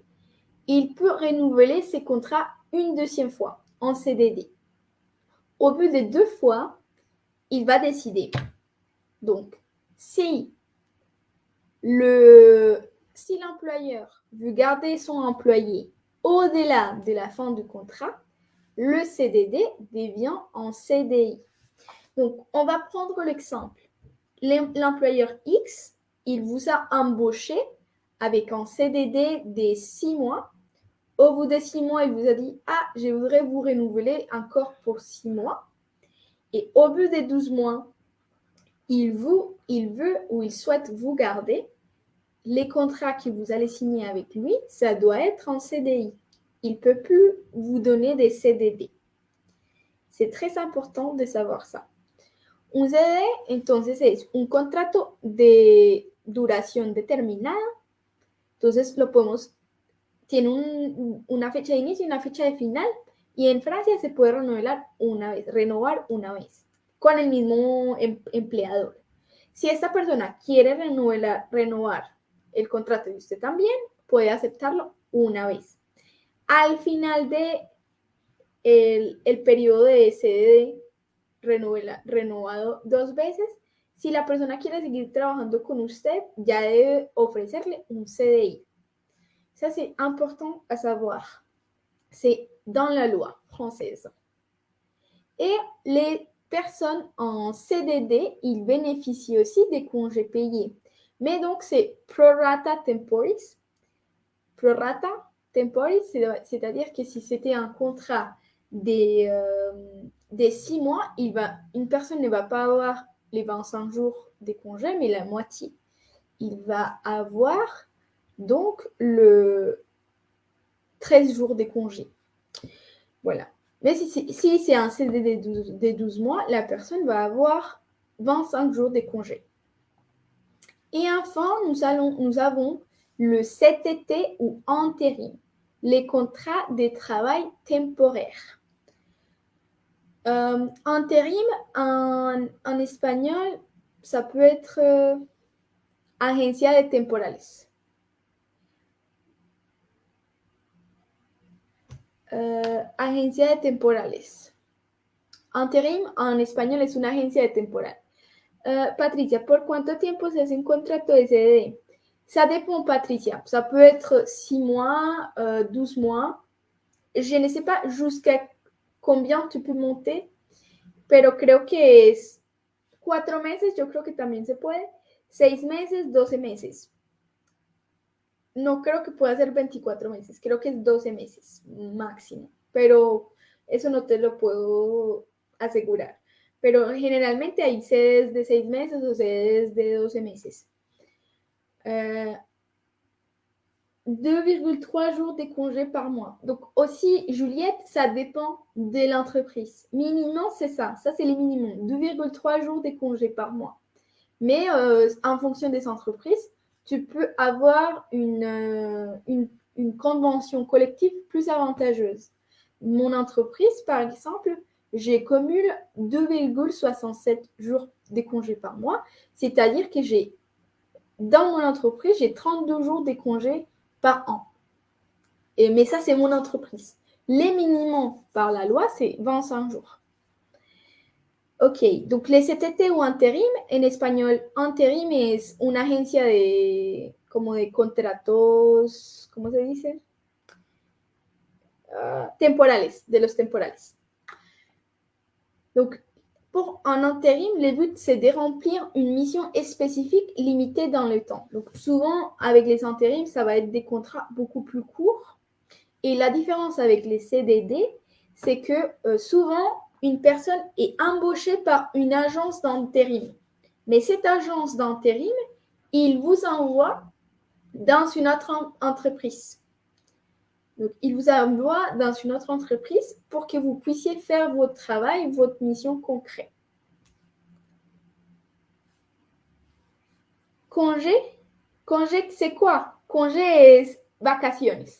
il peut renouveler ses contrats une deuxième fois en CDD. Au bout de deux fois, il va décider. Donc, si le, si l'employeur veut garder son employé au-delà de la fin du contrat, le CDD devient en CDI. Donc, on va prendre l'exemple. L'employeur X, il vous a embauché avec un CDD des six mois. Au bout des six mois, il vous a dit Ah, je voudrais vous renouveler encore pour six mois. Et au bout des 12 mois, il, vous, il veut ou il souhaite vous garder, les contrats que vous allez signer avec lui, ça doit être en CDI. Il ne peut plus vous donner des CDD. C'est très important de savoir ça. Un CDD, entonces, es un contrato de duración determinada. Entonces, lo podemos, tiene un, una fecha de inicio y una fecha de final. Y en Francia se puede renovar una vez, renovar una vez con el mismo em, empleador. Si esta persona quiere renovar, renovar el contrato y usted también, puede aceptarlo una vez. Al final de el, el periodo de CDD renovado dos veces, si la persona quiere seguir trabajando con usted, ya debe ofrecerle un CDI. Ça, c'est important à savoir. C'est dans la loi française. Et les personnes en CDD, ils bénéficient aussi des congés payés. Mais donc, c'est prorata temporis. Prorata temporis, c'est-à-dire que si c'était un contrat des, euh, des six mois, une personne ne va pas avoir les 25 jours des congés, mais la moitié. Il va avoir donc le 13 jours des congés. Voilà. Mais si, c'est un CDD des 12, mois, la personne va avoir 25 jours des congés. Et enfin, nous, avons le CTT ou intérim, les contrats de travail temporaires. Euh, intérim, en, espagnol, ça peut être euh, agencia de temporales. Euh, agencia de temporales. Intérim, en espagnol, es una agencia de temporal. Euh, Patricia, ¿por cuánto tiempo se hace un contrato de CDD Ça dépend, Patricia. Ça peut être 6 mois, euh, 12 mois. Je ne sais pas jusqu'à combien tu peux monter, pero creo que es 4 meses, yo creo que también se puede. 6 meses, 12 meses. No creo que pueda ser 24 meses, creo que es 12 meses máximo, pero eso no te lo puedo asegurar. Pero generalmente hay sedes de 6 meses o sedes de 12 meses. Euh, 2,3 jours de congés par mois. Donc aussi, Juliette, ça dépend de l'entreprise. Minimum, c'est ça. Ça, c'est les minimums. 2,3 jours de congés par mois. Mais euh, en fonction des entreprises, tu peux avoir euh, une, une, convention collective plus avantageuse. Mon entreprise, par exemple, j'ai commule 2,67 jours de congés par mois, c'est-à-dire que j'ai, dans mon entreprise, j'ai 32 jours de congés par an. Et, mais ça, c'est mon entreprise. Les minimums par la loi, c'est 25 jours. Ok, donc les CTT ou intérim, en espagnol, intérim es una agencia de, como de contratos, ¿cómo se dice? Uh, temporales, de los temporales. Donc, pour un intérim, le but, c'est de remplir une mission spécifique limitée dans le temps. Donc, souvent, avec les intérims, ça va être des contrats beaucoup plus courts. Et la différence avec les CDD, c'est que euh, souvent, une personne est embauchée par une agence d'intérim. Mais cette agence d'intérim, il vous envoie dans une autre entreprise. Donc, il vous envoie dans une autre entreprise pour que vous puissiez faire votre travail, votre mission concrète. Congé, congé, c'est quoi? Congé est vacaciones.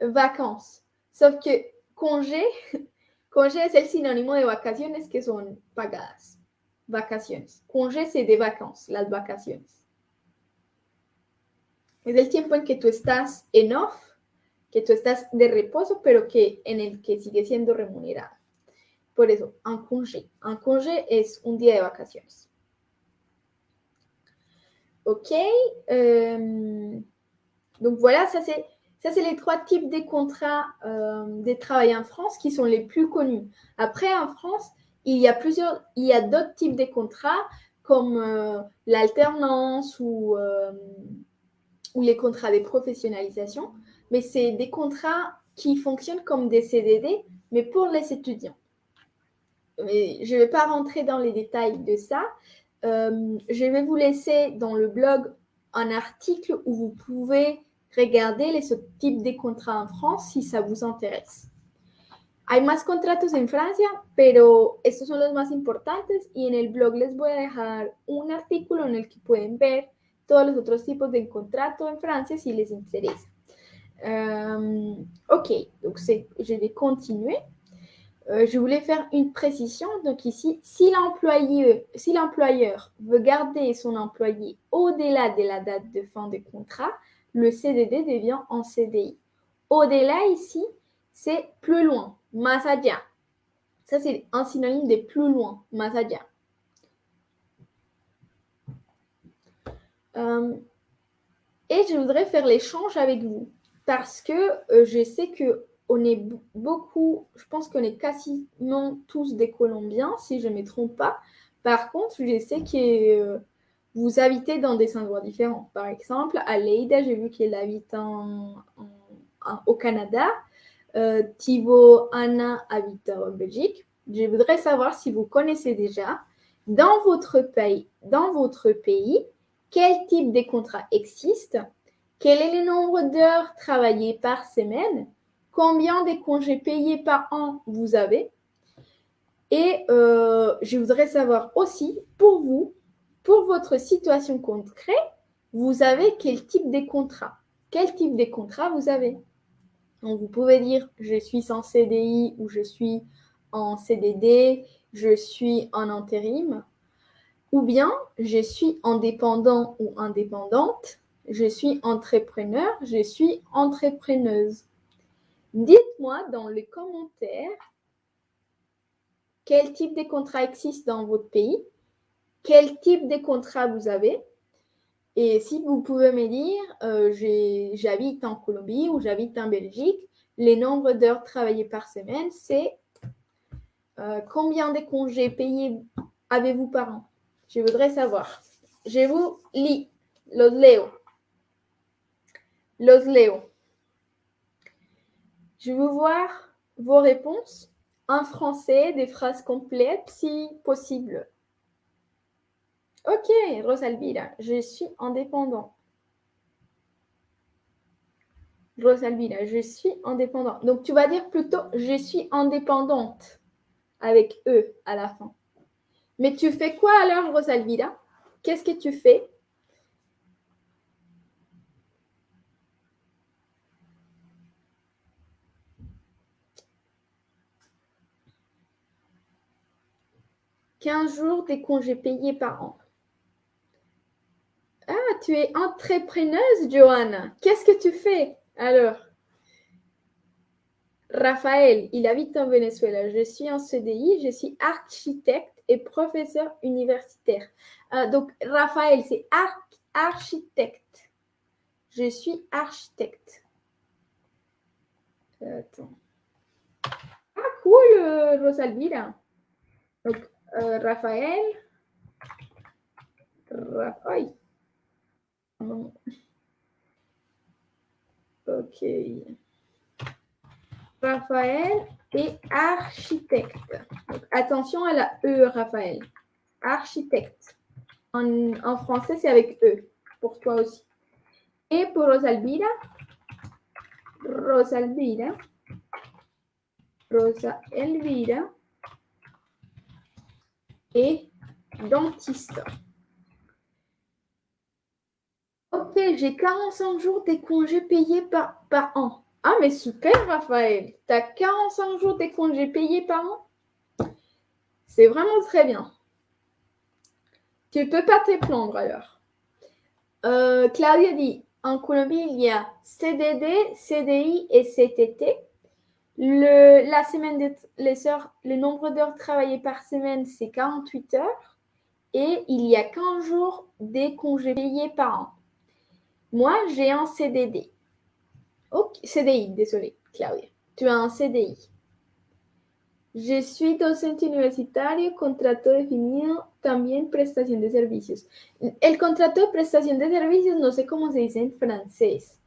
Vacances. Sauf que congé, congé es el sinónimo de vacaciones que son pagadas. Vacaciones. Congé c'est de vacances, las vacaciones. Es el tiempo en que tú estás en off que tú estás de reposo, pero que en el que sigue siendo remunerado. Por eso, un congé. Un congé es un día de vacaciones. OK. Donc voilà, ça c'est les trois types des contrats euh, des travail en France qui sont les plus connus. Après, en France, il y a plusieurs, il y a d'autres types de contrats comme euh, l'alternance ou, euh, ou les contrats de professionnalisation mais c'est des contrats qui fonctionnent comme des CDD, mais pour les étudiants. mais je ne vais pas rentrer dans les détails de ça. Euh, je vais vous laisser dans le blog un article où vous pouvez regarder les types de contrats en France si ça vous intéresse. Hay más contratos en Francia, pero estos son los más importantes y en el blog les voy a dejar un artículo en el que pueden ver todos los otros tipos de contratos en Francia si les interesa. Euh, ok, donc je vais continuer. Euh, je voulais faire une précision. Donc ici, si l'employeur veut garder son employé au-delà de la date de fin de contrat, le CDD devient en CDI. Au-delà ici, c'est plus loin, más Ça, c'est un synonyme de plus loin, más euh, et je voudrais faire l'échange avec vous parce que euh, je sais que on est beaucoup, je pense qu'on est quasiment tous des Colombiens, si je ne me trompe pas. Par contre, je sais que euh, vous habitez dans des endroits différents. Par exemple, à Leida, j'ai vu qu'elle habite au Canada. Euh, Thibaut, Anna habite en Belgique. Je voudrais savoir si vous connaissez déjà dans votre pays, dans votre pays, quel type de contrat existe, quel est le nombre d'heures travaillées par semaine? Combien de congés payés par an vous avez? Et euh, je voudrais savoir aussi, pour vous, pour votre situation concrète, vous avez quel type de contrat? Quel type de contrat vous avez? Donc, vous pouvez dire je suis en CDI ou je suis en CDD, je suis en intérim, ou bien je suis indépendant ou indépendante, je suis entrepreneur, je suis entrepreneuse. Dites-moi dans les commentaires quel type de contrat existe dans votre pays, quel type de contrat vous avez. Et si vous pouvez me dire, euh, j'habite en Colombie ou j'habite en Belgique, les nombres d'heures travaillées par semaine, c'est euh, combien de congés payés avez-vous par an? Je voudrais savoir. Je vous lis. Los leo. Los leo. Je veux voir vos réponses en français, des phrases complètes si possible. Ok, Rosalvira, je suis indépendant. Rosalvira, je suis indépendant. Donc tu vas dire plutôt je suis indépendante avec E à la fin. Mais tu fais quoi alors, Rosalvira? Qu'est-ce que tu fais? 15 jours des congés payés par an. Ah, tu es entrepreneuse, Johanna. Qu'est-ce que tu fais alors? Raphaël, il habite en Venezuela. Je suis en CDI, je suis architecte et professeur universitaire. Ah, donc, Raphaël, c'est architecte. Je suis architecte. Attends. Ah, cool, euh, Rosalvira. Euh, Raphaël. Raphaël. Ok. Raphaël est architecte. attention à la E, Raphaël. Architecte. En, français, c'est avec E. Pour toi aussi. Et pour Rosalvira. Rosalvira. Rosa Elvira et dentiste. Ok, j'ai 45 jours des congés payés par, par an. Ah, mais super, Raphaël. Tu as 45 jours des congés payés par an? C'est vraiment très bien. Tu ne peux pas te plaindre alors. Euh, Claudia dit, en Colombie, il y a CDD, CDI et CTT. Le, la semaine de, nombre d'heures travaillées par semaine, c'est 48 heures. Et il y a 15 jours des congés payés par an. Moi, j'ai un CDD. CDI, désolé, Claudia. Tu as un CDI. Je suis docente universitario, contrato definido, también prestación de servicios. El contrato de prestación de servicios no sé cómo se dice en francés.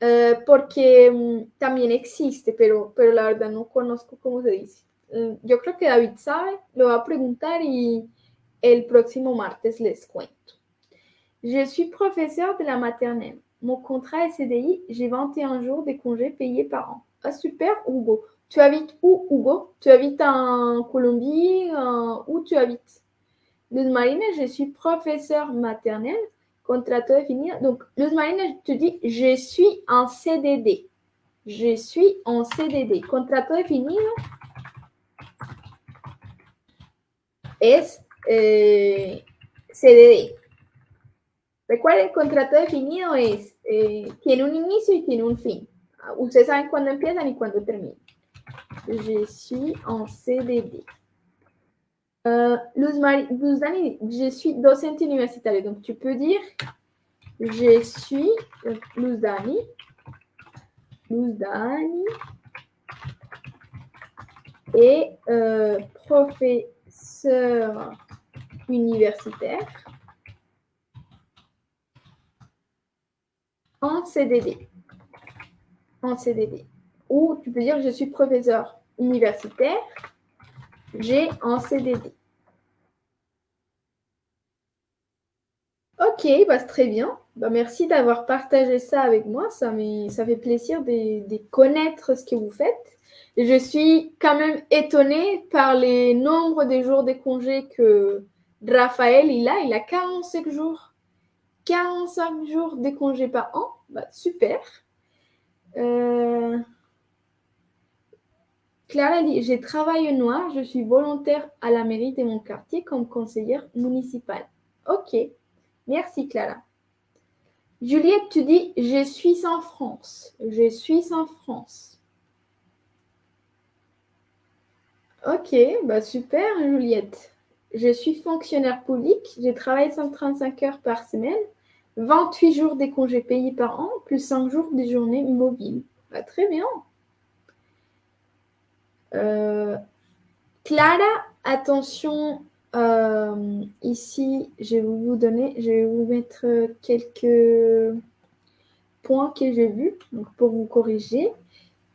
Eh, porque mm, también existe, pero, pero la verdad no conozco cómo se dice. eh, yo creo que David sabe, lo va a preguntar y el próximo martes les cuento. Je suis professeur de la maternelle. Mon contrat est CDI, j'ai 21 jours de congés payés par an. Ah super, Hugo. Tu habites où, Hugo? Tu habites en Colombie Où tu habites? Luz je suis professeur maternelle, contrat défini. Donc, Luz Marina, te dis, je suis en CDD. Je suis en CDD. Contrato definido es eh, CDD. Recuerden, contrato definido? Es, eh, tiene un inicio y tiene un fin. Ustedes saben cuándo empiezan y cuándo terminan. Je suis en CDD. Euh, je suis docente universitaire. Donc, tu peux dire je suis euh. Luz Dani. Et euh, professeur universitaire en CDD. En CDD. Ou tu peux dire je suis professeur universitaire, j'ai en CDD. Ok, bah, c'est très bien. Bah, merci d'avoir partagé ça avec moi. Ça, ça fait plaisir de, connaître ce que vous faites. je suis quand même étonnée par les nombres des jours de congés que Raphaël il a. Il a 45 jours. 45 jours de congés par an. Bah, super. Euh... Clara dit J'ai travaillé noir, je suis volontaire à la mairie de mon quartier comme conseillère municipale. Ok, merci Clara. Juliette, tu dis Je suis en France. Je suis en France. Ok, bah super Juliette. Je suis fonctionnaire public, j'ai travaillé 135 heures par semaine, 28 jours des congés payés par an, plus 5 jours des journées mobiles. Bah, très bien. Euh, Clara, attention, euh, ici, je vais vous donner, je vais vous mettre quelques points que j'ai vus pour vous corriger.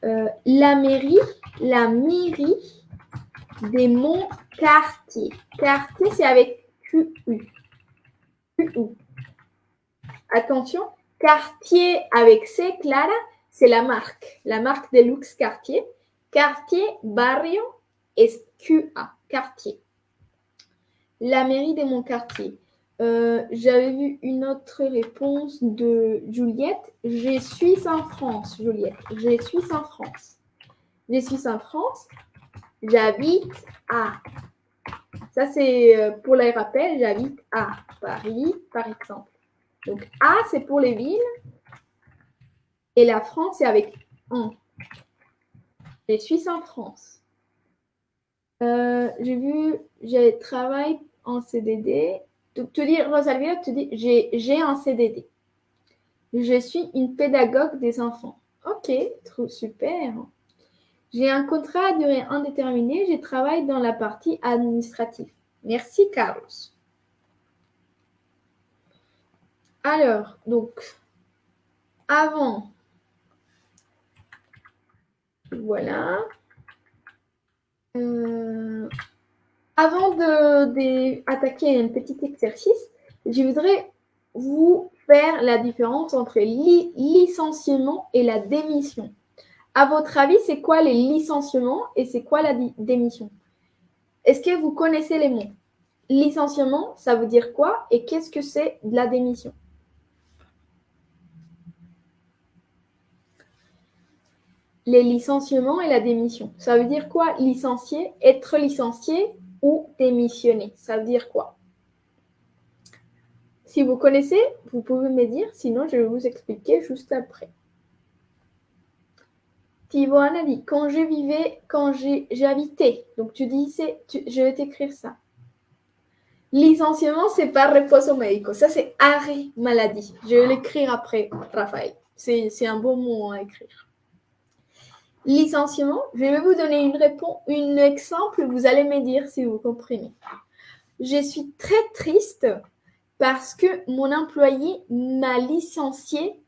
Euh, la mairie, la mairie des monts quartier. Quartier, c'est avec QU. QU. Attention, quartier avec C, Clara, c'est la marque. La marque de luxe quartier. Quartier, barrio, SQA, quartier. La mairie de mon quartier. Euh, j'avais vu une autre réponse de Juliette. Je suis en France, Juliette. Je suis en France. Je suis en France. J'habite à. Ça, c'est euh, pour les rappels. J'habite à Paris, par exemple. Donc, A, c'est pour les villes. Et la France, c'est avec en. Je suis en France. Euh, j'ai vu, j'ai travaillé en CDD. Donc, tu dis, Rosalvia, tu dis, j'ai un CDD. Je suis une pédagogue des enfants. Ok, super. J'ai un contrat à durée indéterminée. Je travaille dans la partie administrative. Merci, Carlos. Alors, donc, avant voilà. Euh, avant d'attaquer un petit exercice, je voudrais vous faire la différence entre licenciement et la démission. À votre avis, c'est quoi les licenciements et c'est quoi la démission? Est-ce que vous connaissez les mots? Licenciement, ça veut dire quoi et qu'est-ce que c'est de la démission? Les licenciements et la démission. Ça veut dire quoi? Licencier Être licencié ou démissionner Ça veut dire quoi? Si vous connaissez, vous pouvez me dire, sinon je vais vous expliquer juste après. Thibaut dit, quand je vivais, quand habité, donc tu disais, je vais t'écrire ça. Licenciement, c'est pas repos médico. Ça, c'est arrêt maladie. Je vais l'écrire après, Raphaël. C'est un bon mot à écrire licenciement, je vais vous donner une réponse, un exemple, vous allez me dire si vous comprenez. Je suis très triste parce que mon employé m'a licencié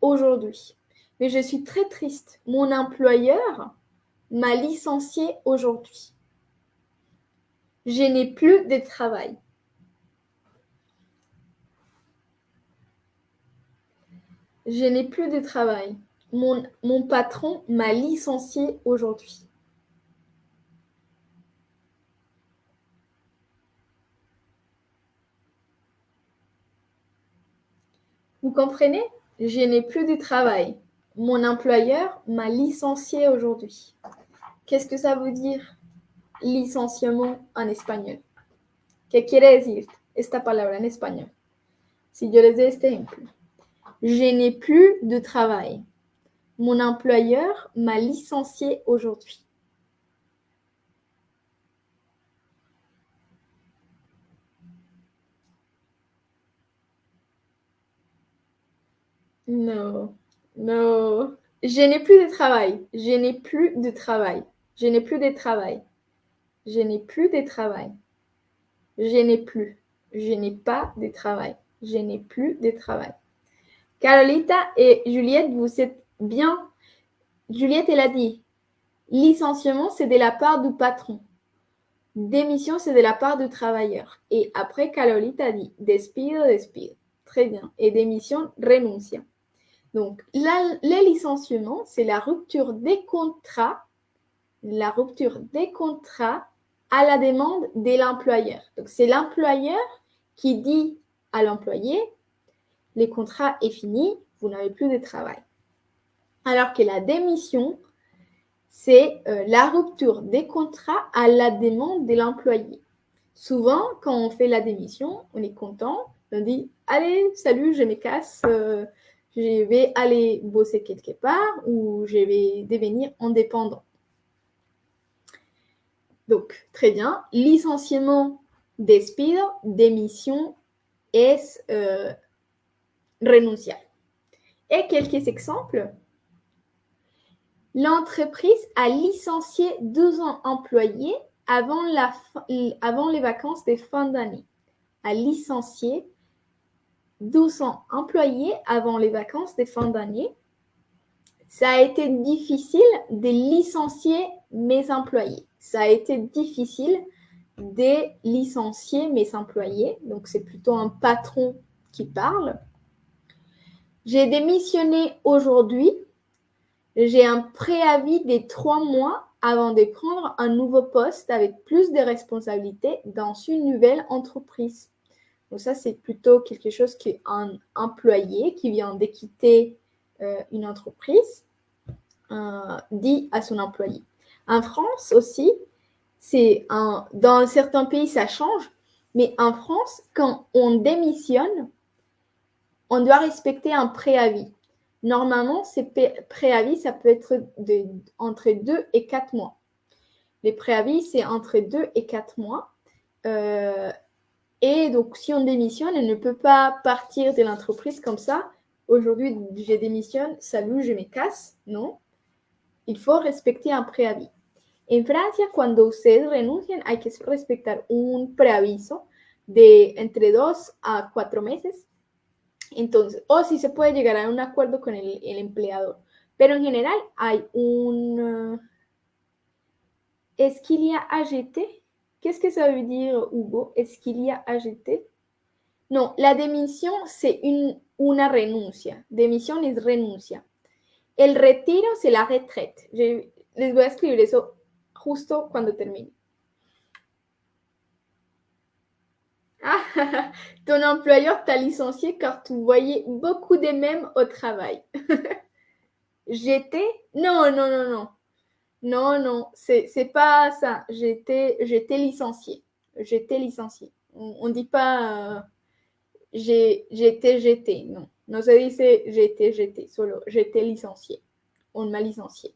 aujourd'hui. Mais je suis très triste. Mon employeur m'a licencié aujourd'hui. Je n'ai plus de travail. Je n'ai plus de travail. Mon, mon patron m'a licencié aujourd'hui. Vous comprenez? Je n'ai plus de travail. Mon employeur m'a licencié aujourd'hui. Qu'est-ce que ça veut dire licenciement en espagnol? ¿Qué quiere decir esta palabra en español? Si yo les doy este. Je n'ai plus de travail. Mon employeur m'a licencié aujourd'hui. Non, non. Je n'ai plus de travail. Je n'ai plus de travail. Je n'ai plus de travail. Je n'ai plus de travail. Je n'ai plus. Je n'ai pas de travail. Je n'ai plus de travail. Carolita et Juliette, vous êtes bien. Juliette, elle a dit licenciement, c'est de la part du patron. Démission, c'est de la part du travailleur. Et après, Carolita a dit despido, despido. Très bien. Et démission, renuncia. Donc, la, les licenciements, c'est la rupture des contrats, la rupture des contrats à la demande de l'employeur. Donc, c'est l'employeur qui dit à l'employé, les contrats est fini, vous n'avez plus de travail. Alors que la démission, c'est euh, la rupture des contrats à la demande de l'employé. Souvent, quand on fait la démission, on est content, on dit Allez, salut, je me casse, euh, je vais aller bosser quelque part ou je vais devenir indépendant. Donc, très bien. Licenciement, despido, démission, es euh, renunciar. Et quelques exemples. L'entreprise a licencié 200 employés avant, les vacances de fin d'année. A licencié 200 employés avant les vacances de fin d'année. Ça a été difficile de licencier mes employés. Ça a été difficile de licencier mes employés. Donc, c'est plutôt un patron qui parle. J'ai démissionné aujourd'hui. J'ai un préavis des trois mois avant de prendre un nouveau poste avec plus de responsabilités dans une nouvelle entreprise. Donc ça, c'est plutôt quelque chose qu'un employé qui vient de quitter euh, une entreprise euh, dit à son employé. En France aussi, c'est un, dans certains pays, ça change, mais en France, quand on démissionne, on doit respecter un préavis. Normalement, ces préavis, ça peut être de, entre 2 et 4 mois. Les préavis, c'est entre 2 et 4 mois. Euh, et donc, si on démissionne, elle ne peut pas partir de l'entreprise comme ça. Aujourd'hui, je démissionne, salut, je me casse. Non. Il faut respecter un préavis. En Francia, cuando ustedes renuncian, hay que respetar un preaviso de entre dos a cuatro meses. Entonces, o si se puede llegar a un acuerdo con el, empleador. Pero en general hay un... Esquilia AGT Qu'est-ce que ça veut dire, Hugo Est-ce qu'il y a Non, la démission, c'est une, una renuncia. Démission es renuncia. El retiro, c'est la retraite. Les voy a escribir eso justo cuando termine. Ah, <laughs> ton employeur t'a licencié car tu voyais beaucoup de mêmes au travail. <laughs> J'étais Non, non, non, non. Non, non, c'est pas ça. J'étais licenciée. J'étais licenciée. On ne dit pas euh, j'étais, j'étais. Non. No se dice j'étais, j'étais. Solo j'étais licenciée. On m'a licenciée.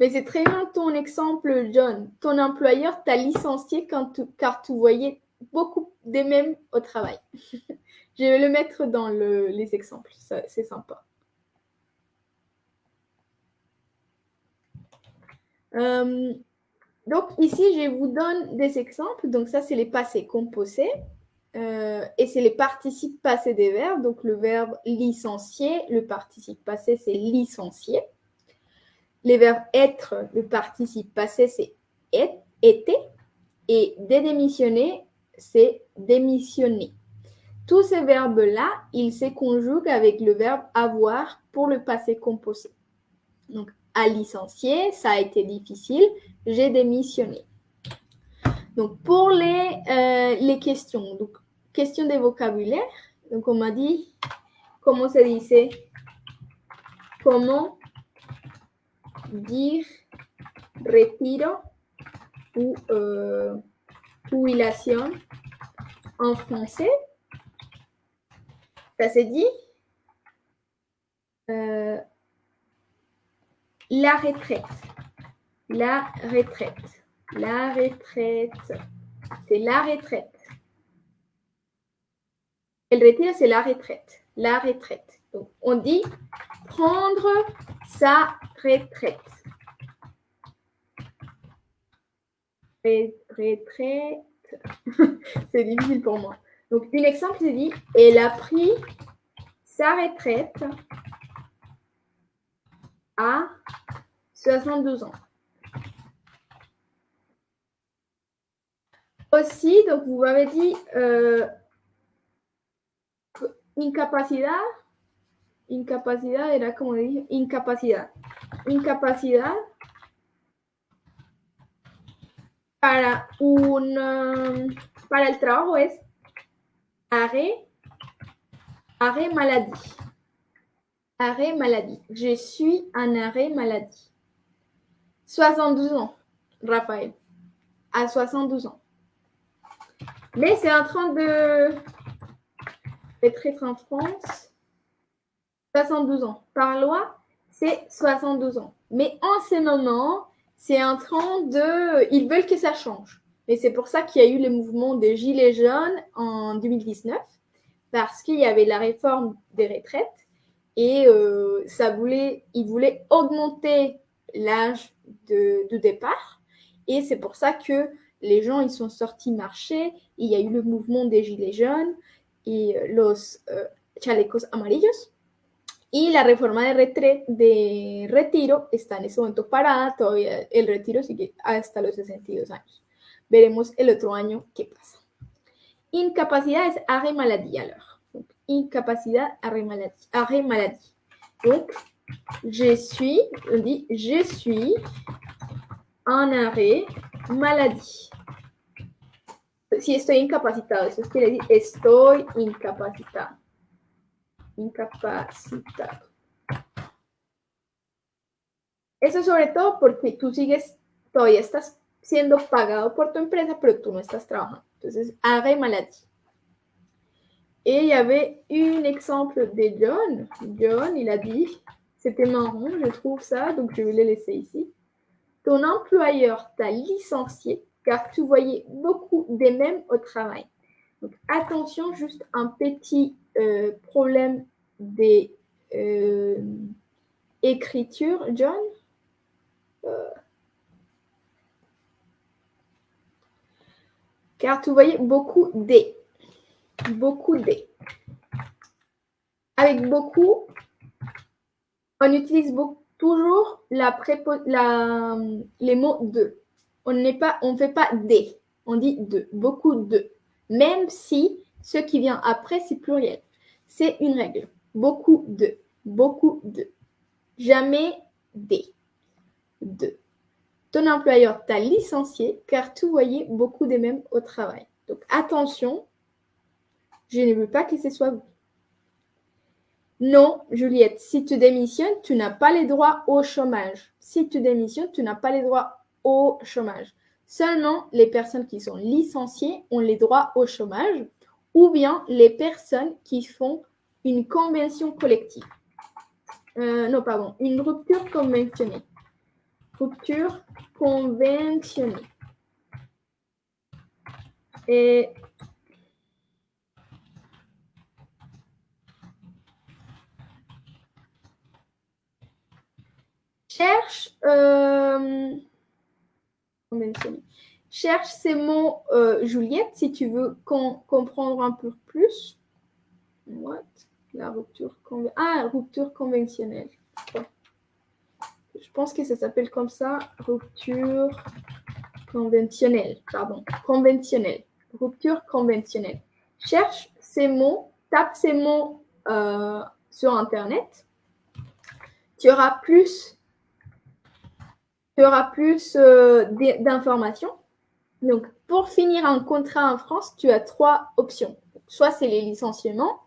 Mais c'est très bien ton exemple, John. Ton employeur t'a licencié quand car tu voyais beaucoup des mêmes au travail. <laughs> Je vais le mettre dans les exemples. C'est sympa. Euh, donc ici, je vous donne des exemples. Donc ça, c'est les passés composés. Euh, et c'est les participes passés des verbes. Donc le verbe licencier, le participe passé, c'est licencier. les verbes être, le participe passé, c'est était. Et démissionner, c'est démissionner. Tous ces verbes-là, ils se conjuguent avec le verbe avoir pour le passé composé. Donc, à licencier, ça a été difficile, j'ai démissionné. Donc, pour les, euh, les questions, donc, question de vocabulaire, donc on m'a dit, comment se disait, comment dire retiro ou euh, en français. Ça s'est dit euh, la retraite. La retraite. La retraite. C'est la retraite. El retiro, c'est la retraite. La retraite. Donc, on dit prendre sa retraite. Retraite. <laughs> c'est difficile pour moi. Donc, un exemple, c'est dit, elle a pris sa retraite à 72 ans. Aussi, donc vous m'avez dit euh, incapacidad, incapacidad era como dije, incapacidad. Incapacidad para un um, para el trabajo es arrêt, arrêt maladie. Arrêt maladie. Je suis en arrêt maladie. 72 ans, Raphaël. À 72 ans. Mais c'est en train de être en France. 72 ans. Par loi, c'est 72 ans. Mais en ce moment, c'est en train de... Ils veulent que ça change. Et c'est pour ça qu'il y a eu le mouvement des Gilets jaunes en 2019, parce qu'il y avait la réforme des retraites et euh, ça voulait, ils voulaient augmenter l'âge de, départ. Et c'est pour ça que les gens ils sont sortis marcher. Il y a eu le mouvement des Gilets jaunes et euh, los euh, chalecos amarillos. Y la reforma de, retret, de retiro está en ese momento parada, todavía el retiro sigue hasta los 62 años. Veremos el otro año qué pasa. Incapacidad es arrêt maladie alors. Donc, incapacité, arrêt maladie. Maladie. Donc, je suis, on je suis en arrêt maladie. Si estoy incapacitado, eso quiere decir estoy incapacitado. Incapacitado. Eso sobre todo porque tú sigues, todavía estás siendo pagado por tu empresa, pero tú no estás trabajando. Entonces, arrêt maladie. Et il y avait un exemple de John. John, il a dit, c'était marrant, je trouve ça, donc je vais le laisser ici. Ton employeur t'a licencié car tu voyais beaucoup des mêmes au travail. Attention, juste un petit euh, problème des euh, écritures, John. Euh, car tu voyais beaucoup des. Beaucoup des. Avec beaucoup, on utilise toujours les mots de. On on fait pas des. On dit de. Beaucoup de. Même si ce qui vient après, c'est pluriel. C'est une règle. Beaucoup de. Beaucoup de. Jamais des. De. Ton employeur t'a licencié car tu voyais beaucoup des mêmes au travail. Donc attention, je ne veux pas que ce soit vous. Non, Juliette, si tu démissionnes, tu n'as pas les droits au chômage. Si tu démissionnes, tu n'as pas les droits au chômage. Seulement les personnes qui sont licenciées ont les droits au chômage ou bien les personnes qui font une convention collective. Euh, non, pardon, une rupture conventionnée. Rupture conventionnée. Et cherche, euh, cherche ces mots, euh, Juliette, si tu veux comprendre un peu plus. What? La rupture, ah, rupture conventionnelle. je pense que ça s'appelle comme ça, rupture conventionnelle, pardon, conventionnelle, rupture conventionnelle. Cherche ces mots, tape ces mots euh, sur Internet. Tu auras plus, tu auras plus euh, d'informations. Donc, pour finir un contrat en France, tu as trois options. Soit c'est les licenciements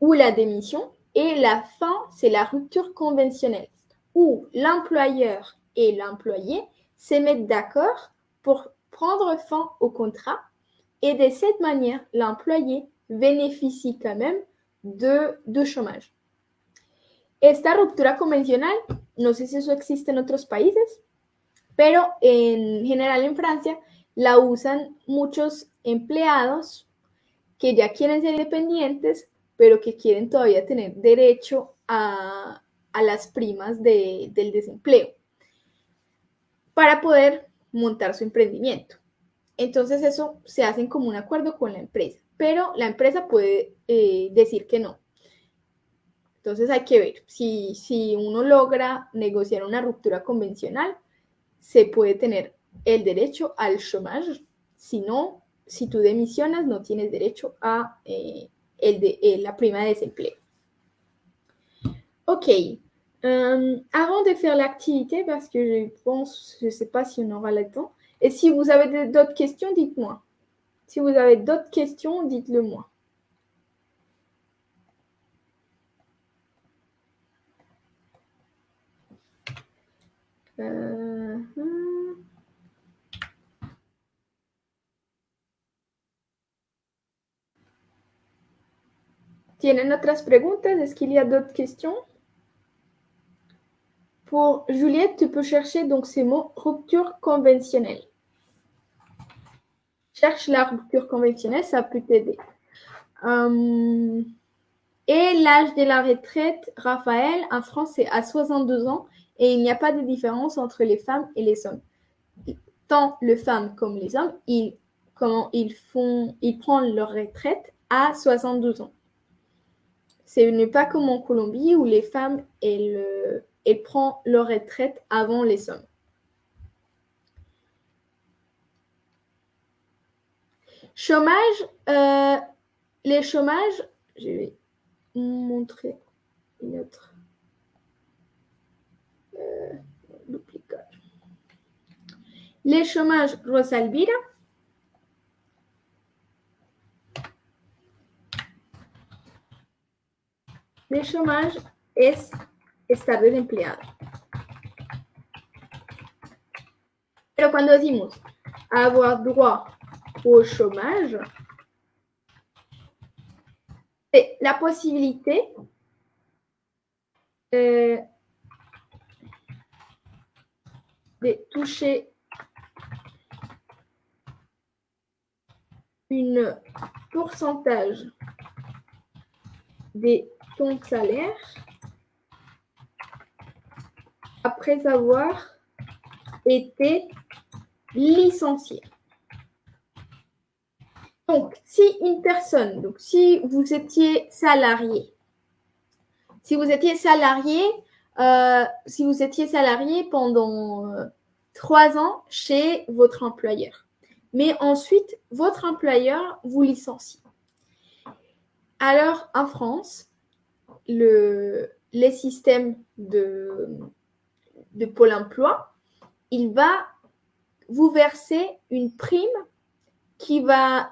ou la démission. Et la fin, c'est la rupture conventionnelle, où l'employeur et l'employé se mettent d'accord pour prendre fin au contrat. Et de cette manière, l'employé bénéficie quand même de, de chômage. Esta ruptura convencional, no sé si eso existe en otros países, pero en general en Francia la usan muchos empleados que ya quieren ser independientes, pero que quieren todavía tener derecho a, a las primas de, del desempleo para poder montar su emprendimiento. Entonces eso se hace como un acuerdo con la empresa, pero la empresa puede eh, decir que no. Entonces hay que ver si, si uno logra negociar una ruptura convencional, se puede tener el derecho al chômage. Si no, si tú demisionas, no tienes derecho a eh, el de, eh, la prima de desempleo. Ok. Euh, avant de faire l'activité, parce que je pense, je ne sais pas si on aura le temps, et si vous avez d'autres questions, dites-moi. Si vous avez d'autres questions, dites-le moi. Euh, hmm. ¿Tienen otras preguntas? Est-ce qu'il y a d'autres questions? Pour Juliette, tu peux chercher donc ces mots rupture conventionnelle. Cherche la rupture conventionnelle, ça peut t'aider. Euh, et l'âge de la retraite, Raphaël, en France, c'est à 62 ans et il n'y a pas de différence entre les femmes et les hommes. Tant les femmes comme les hommes, ils, comment, ils, font, ils prennent leur retraite à 72 ans. Ce n'est pas comme en Colombie où les femmes, elles, elles prennent leur retraite avant les hommes. Chômage, euh, les chômages, je vais montrer une autre. Euh, les chômages, Rosalvira. Les chômages es estar desempleado. Pero cuando decimos avoir droit au chômage, c'est la possibilité euh, de toucher une pourcentage de ton salaire après avoir été licencié. Donc, si une personne, donc si vous étiez salarié, si vous étiez salarié, euh, si vous étiez salarié pendant euh, trois ans chez votre employeur, mais ensuite votre employeur vous licencie. Alors, en France, le, les systèmes de, de Pôle emploi, il va vous verser une prime qui va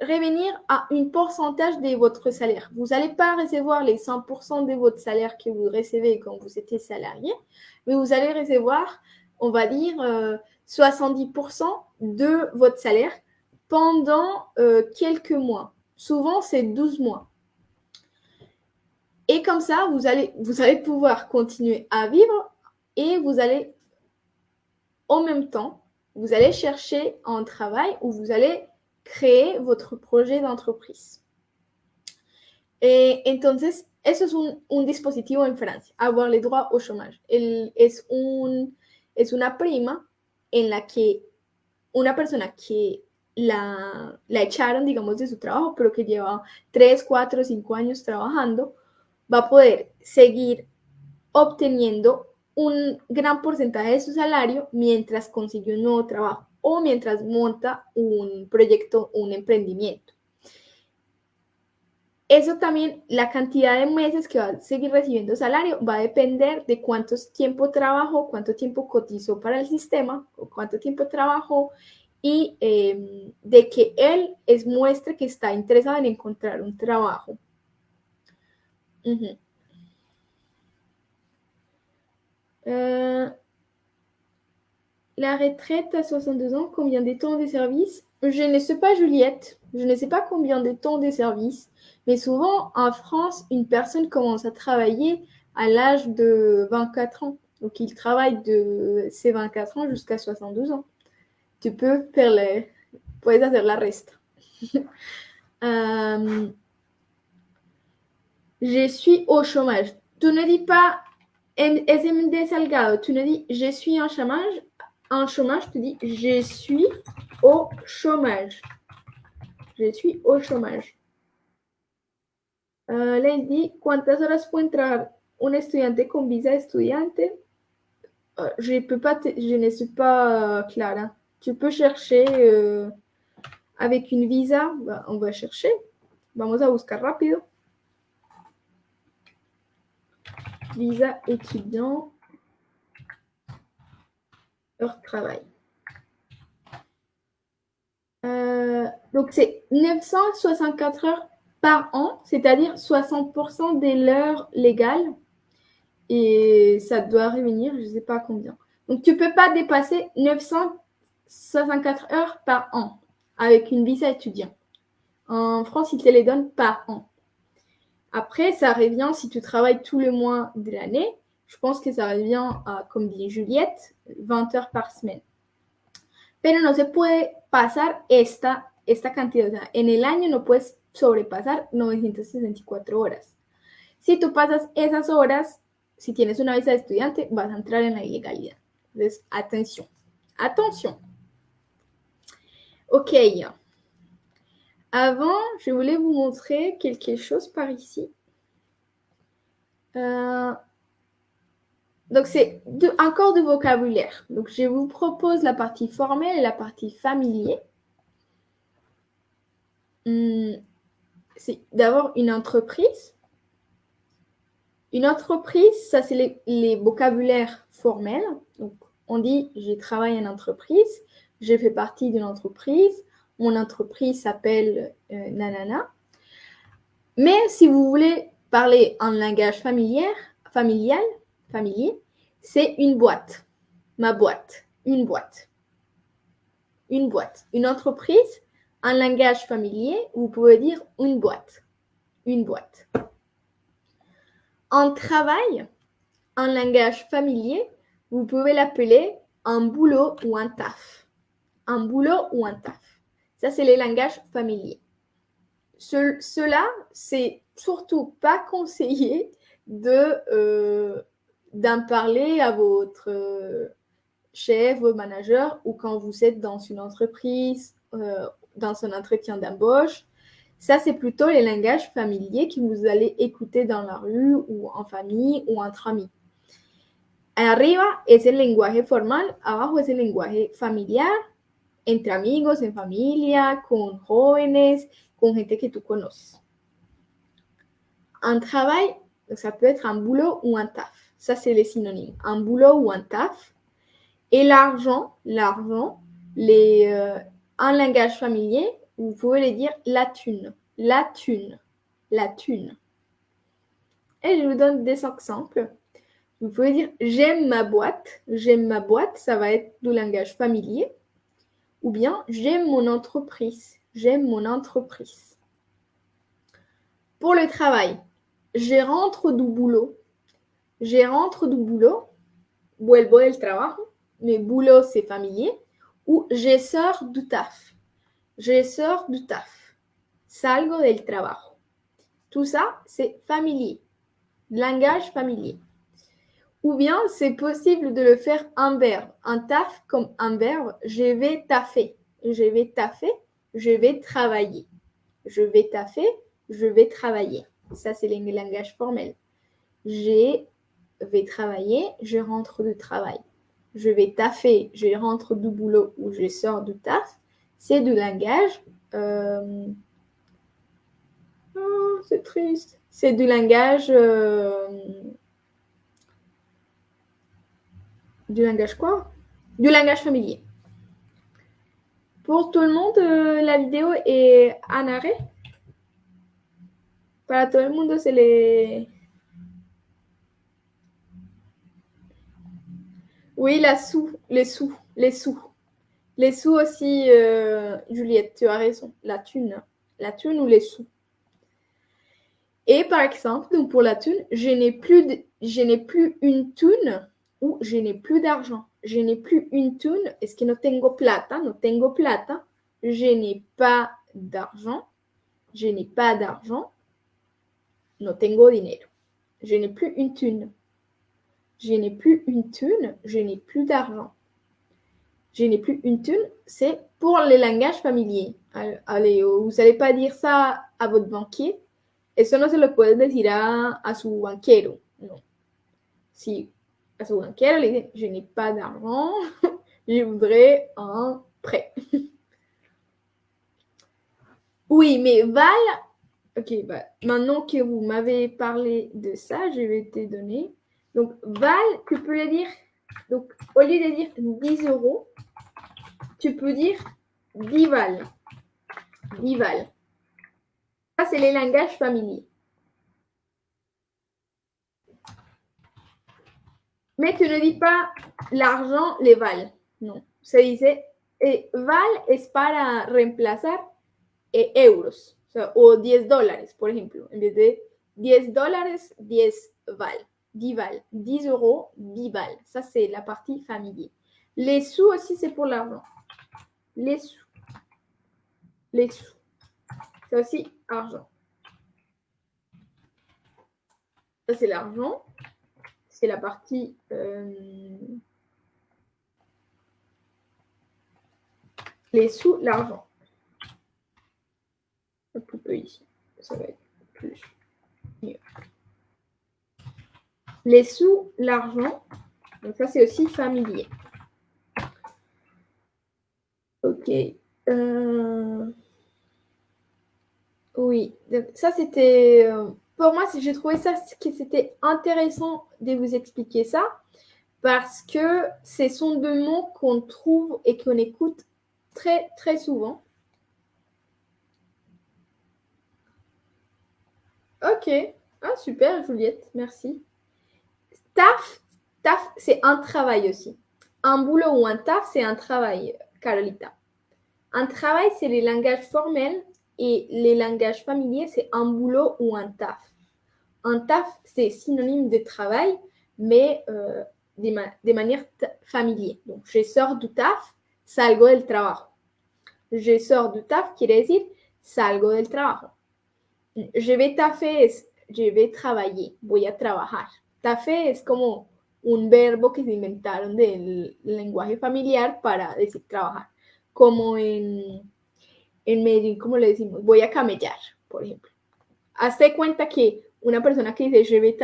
revenir à un pourcentage de votre salaire. Vous n'allez pas recevoir les 100% de votre salaire que vous recevez quand vous étiez salarié, mais vous allez recevoir, on va dire, 70% euh, de votre salaire pendant euh, quelques mois. Souvent, c'est 12 mois. Et comme ça, vous allez, vous allez pouvoir continuer à vivre et vous allez, en même temps, vous allez chercher un travail où vous allez créer votre projet d'entreprise. Eh, entonces, eso es un, un, dispositivo en Francia, avoir les droits au chômage. El, es una prima en la que una persona que la, la echaron, digamos, de su trabajo, pero que lleva 3, 4, 5 años trabajando, va a poder seguir obteniendo un gran porcentaje de su salario mientras consigue un nuevo trabajo o mientras monta un proyecto, un emprendimiento. Eso también, la cantidad de meses que va a seguir recibiendo salario va a depender de cuánto tiempo trabajó, cuánto tiempo cotizó para el sistema, o cuánto tiempo trabajó y em, de que él es muestre que está interesado en encontrar un trabajo. La retraite à 62 ans, combien de temps de service? Je ne sais pas, Juliette. Je ne sais pas combien de temps de service. Mais souvent, en France, une personne commence à travailler à l'âge de 24 ans. Donc, il travaille de ses 24 ans jusqu'à 72 ans. Tu peux faire les... Puedes hacer la reste. <laughs> Euh, je suis au chômage. Tu ne dis pas SMD Salgado, tu ne dis je suis en chômage. En chômage, tu dis je suis au chômage. Je suis au chômage. Uh, là, il dit ¿Cuántas horas puede entrar un estudiante con visa estudiante? Uh, Je peux pas, je ne suis pas uh, clara. Tu peux chercher euh, avec une visa. Bah, on va chercher. Vamos a buscar rápido. Visa étudiant, de travail. Euh, donc, c'est 964 heures par an, c'est-à-dire 60% des l'heure légales. Et ça doit revenir, je ne sais pas combien. Donc, tu ne peux pas dépasser 964 heures par an avec une visa étudiant. En France, ils te les donnent par an. Après, ça revient, si tu travailles tous les mois de l'année, je pense que ça revient à, comme dit Juliette, 20 heures par semaine. Pero no se puede pasar esta, esta cantidad. en el año no puedes sobrepasar 964 horas. Si tú pasas esas horas, si tienes una visa de estudiante, vas a entrar en la ilegalidad. Entonces, atención. Atención. Ok. Avant, je voulais vous montrer quelque chose par ici. Euh, donc, c'est encore du vocabulaire. Donc, je vous propose la partie formelle et la partie familier. Hmm, c'est d'avoir une entreprise. Une entreprise, ça, c'est les, vocabulaires formels. Donc, on dit, j'ai travaillé en entreprise, j'ai fait partie d'une entreprise, mon entreprise s'appelle euh, Nanana. Mais si vous voulez parler en langage familial, familier, c'est une boîte. Ma boîte. Une boîte. Une boîte. Une entreprise, en langage familier, vous pouvez dire une boîte. Une boîte. En travail, en langage familier, vous pouvez l'appeler un boulot ou un taf. Un boulot ou un taf. Ça, c'est les langages familiers. Cela, c'est surtout pas <laughs> conseillé de euh, d'en parler à votre euh, chef, vos managers ou quand vous êtes dans une entreprise, euh, dans un entretien d'embauche. Ça, c'est plutôt les langages familiers que vous allez écouter dans la rue ou en famille ou entre amis. Arriba es el lenguaje formal, abajo es el lenguaje familiar entre amigos, en familia, con jóvenes, con gente que tú conoces. Un travail, ça peut être un boulot ou un taf. Ça, c'est les synonymes. Un boulot ou un taf. Et l'argent, l'argent, les, euh, en langage familier, vous pouvez les dire la thune, la thune, la thune. Et je vous donne des exemples. Vous pouvez dire j'aime ma boîte. J'aime ma boîte, ça va être du langage familier. Ou bien j'aime mon entreprise. J'aime mon entreprise. Pour le travail, je rentre du boulot. Je rentre du boulot. Vuelvo del trabajo. Mais boulot, c'est familier. Ou je sors du taf. Je sors du taf. Salgo del trabajo. Tout ça, c'est familier. Langage familier. Ou bien c'est possible de le faire en verbe. Un taf comme un verbe, je vais taffer. Je vais taffer, je vais travailler. Je vais taffer, je vais travailler. Ça, c'est les langages formels. J'ai vais travailler, je rentre du travail. Je vais taffer, je rentre du boulot ou je sors du taf. C'est du langage. Euh, oh, c'est triste. C'est du langage. Euh, du langage quoi? Du langage familier. Pour tout le monde, euh, la vidéo est en arrêt. Para todo el mundo se le... Oui, la sous, les sous, les sous. Les sous aussi, euh, Juliette, tu as raison. La thune. La thune ou les sous. Et par exemple, donc pour la thune, je n'ai plus, plus une thune ou je n'ai plus d'argent je n'ai plus une thune, est-ce que no tengo plata, no tengo plata, je n'ai pas d'argent, je n'ai pas d'argent, no tengo dinero. Je n'ai plus une thune. Je n'ai plus une thune, je n'ai plus d'argent. Je n'ai plus une thune, c'est pour les langages familiers. Allez, vous n'allez pas dire ça à votre banquier? Eso no se lo puedes decir a, a su banquero. No. Si à son banquière, elle dit Je n'ai pas d'argent, <laughs> je voudrais un prêt. <laughs> oui, mais Val, ok, bah, maintenant que vous m'avez parlé de ça, je vais te donner. Donc, Val, tu peux le dire, donc au lieu de dire 10 euros, tu peux dire 10 Val. 10 Val. Ça, c'est les langages familiers. Mais tu ne dis pas l'argent les vale. Non. Se dice val es para reemplazar eh, euros. O, sea, o 10 dólares, por ejemplo. En vez de 10 dólares, 10 val. 10 val. 10 euros, 10 val. Ça, c'est la partie familier. Les sous aussi, c'est pour l'argent. Les sous. Les sous. C'est aussi argent. Ça, c'est l'argent c'est la partie euh, les sous, l'argent. Un peu, peu ici, ça va être plus mieux. Les sous, l'argent, donc ça c'est aussi familier. Ok. Euh, oui, ça c'était euh, pour moi, j'ai trouvé ça c'était intéressant de vous expliquer ça parce que ce sont deux mots qu'on trouve et qu'on écoute très très souvent. Ok. Ah, super, Juliette, merci. Taf, taf, c'est un travail aussi. Un boulot ou un taf, c'est un travail, Carolita. Un travail, c'est les langages formels et les langages familiers, c'est un boulot ou un taf. Un taf, c'est synonyme de travail, mais euh, de, manière familière. Donc, je sors du taf, salgo del trabajo. Je sors du taf quiere decir salgo del trabajo. Je vais taffer, je vais travailler, voy trabajar. Tafé es como un verbo que se inventaron del lenguaje familiar para decir trabajar. Como en, en Medellín, como le decimos, voy a camellar, por ejemplo. Hazte cuenta que una persona que dice je vais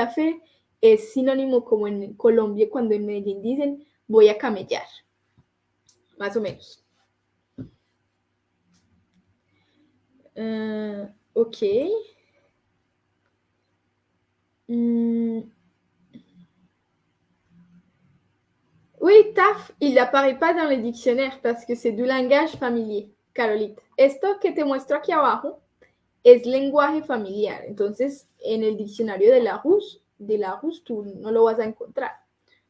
es sinónimo como en Colombia cuando en Medellín dicen voy a camellar. Más o menos. Uh, ok. Mm. Oui, taf, il n'apparaît pas dans les dictionnaires parce que c'est du langage familier, Carolite. Esto que te muestro aquí abajo es lenguaje familiar. Entonces, en el diccionario de la RUS, de la RUS tú no lo vas a encontrar,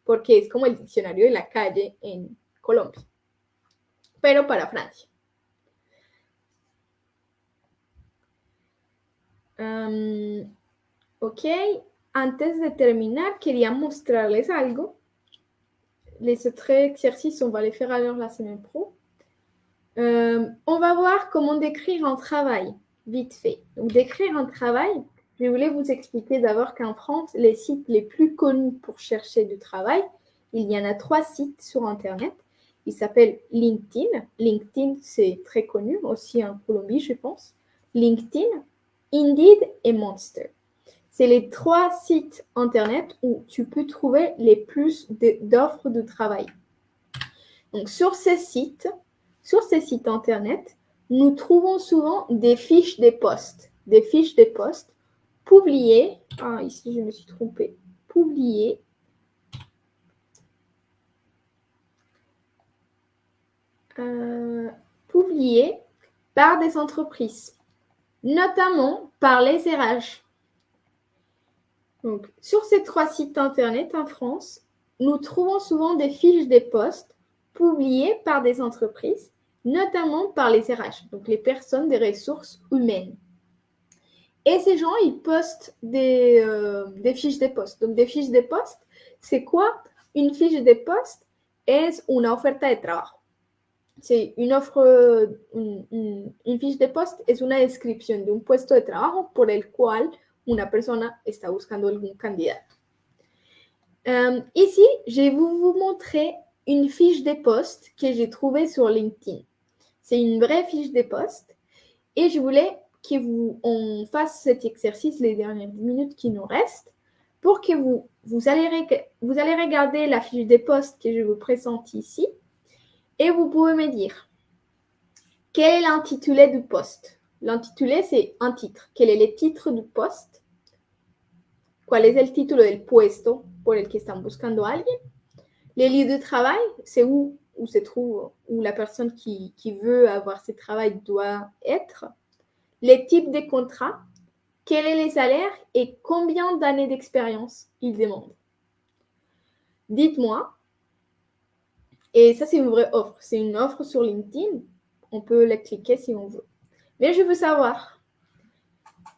porque es como el diccionario de la calle en Colombia, pero para Francia. ok, antes de terminar, quería mostrarles algo. Les autres exercices, on va les faire alors la semaine pro. on va voir comment décrire un travail vite fait. Donc, d'écrire un travail, je voulais vous expliquer d'abord qu'en France, les sites les plus connus pour chercher du travail, il y en a trois sites sur Internet. Ils s'appellent LinkedIn. LinkedIn, c'est très connu, aussi en Colombie, je pense. LinkedIn, Indeed et Monster. C'est les trois sites Internet où tu peux trouver les plus d'offres de travail. Donc, sur ces sites, sur ces sites Internet, nous trouvons souvent des fiches des postes, des fiches des postes publiées. Ah, ici, je me suis trompée. Publiées. Euh, publiées par des entreprises, notamment par les RH. Donc, sur ces trois sites Internet en France, nous trouvons souvent des fiches des postes publiées par des entreprises, notamment par les RH, donc les personnes des ressources humaines. Et ces gens, ils postent des, euh, fiches des postes. Donc, des fiches des postes, c'est quoi? Une fiche des postes est une oferta de travail. C'est une offre, une, une, fiche de poste es una descripción de un puesto de trabajo por el cual una persona está buscando algún candidato. Ici, je vais vous, montrer une fiche de poste que j'ai trouvée sur LinkedIn. C'est une vraie fiche de poste et je voulais que vous fasse cet exercice les dernières 10 minutes qui nous restent pour que vous, allez, vous allez regarder la fiche de poste que je vous présente ici et vous pouvez me dire quel est l'intitulé du poste. L'intitulé, c'est un titre. Quel est le titre du poste? ¿Cuál es el título del puesto por el que están buscando alguien? Les lieux de travail, c'est où, où se trouve, où la personne qui, qui veut avoir ce travail doit être. Les types de contrats, quel est les salaires et combien d'années d'expérience ils demandent. Dites-moi et ça, c'est une vraie offre. C'est une offre sur LinkedIn. On peut la cliquer si on veut. Mais je veux savoir.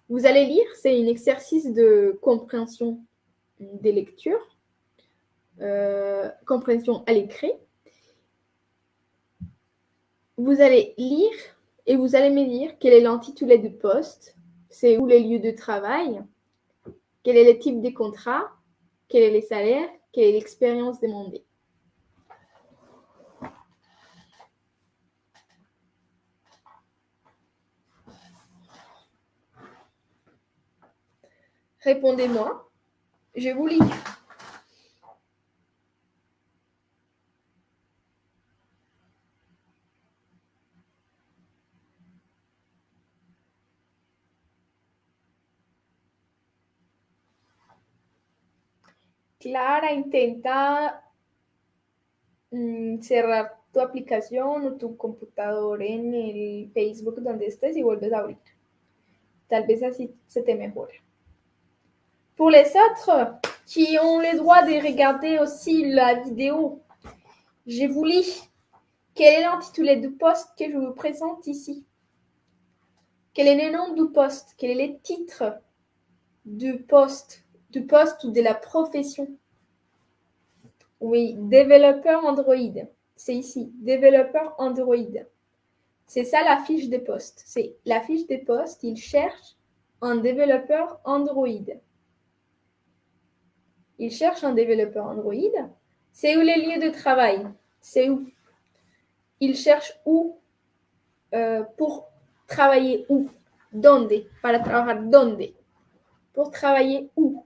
Vous allez lire, c'est un exercice de compréhension des lectures, euh, compréhension à l'écrit. Vous allez lire et vous allez me dire quel est l'intitulé du poste, c'est où les lieux de travail, quel est le type des contrats, quel est les salaires, quelle est l'expérience demandée. Répondez-moi. Je vous lis. Clara, intenta mm, cerrar tu aplicación o tu computador en el Facebook donde estés y vuelves a abrir. Tal vez así se te mejore. Pour les autres qui ont le droit de regarder aussi la vidéo, je vous lis. Quel est l'intitulé du poste que je vous présente ici? Quel est le nom du poste? Quel est le titre du poste? Du poste ou de la profession? Oui, développeur Android. C'est ici, développeur Android. C'est ça la fiche de poste. C'est la fiche de poste. Il cherche un développeur Android. Il cherche un développeur Android. C'est où les lieux de travail? C'est où? Il cherche où euh, pour travailler où? Donde Para trabajar donde Pour travailler où?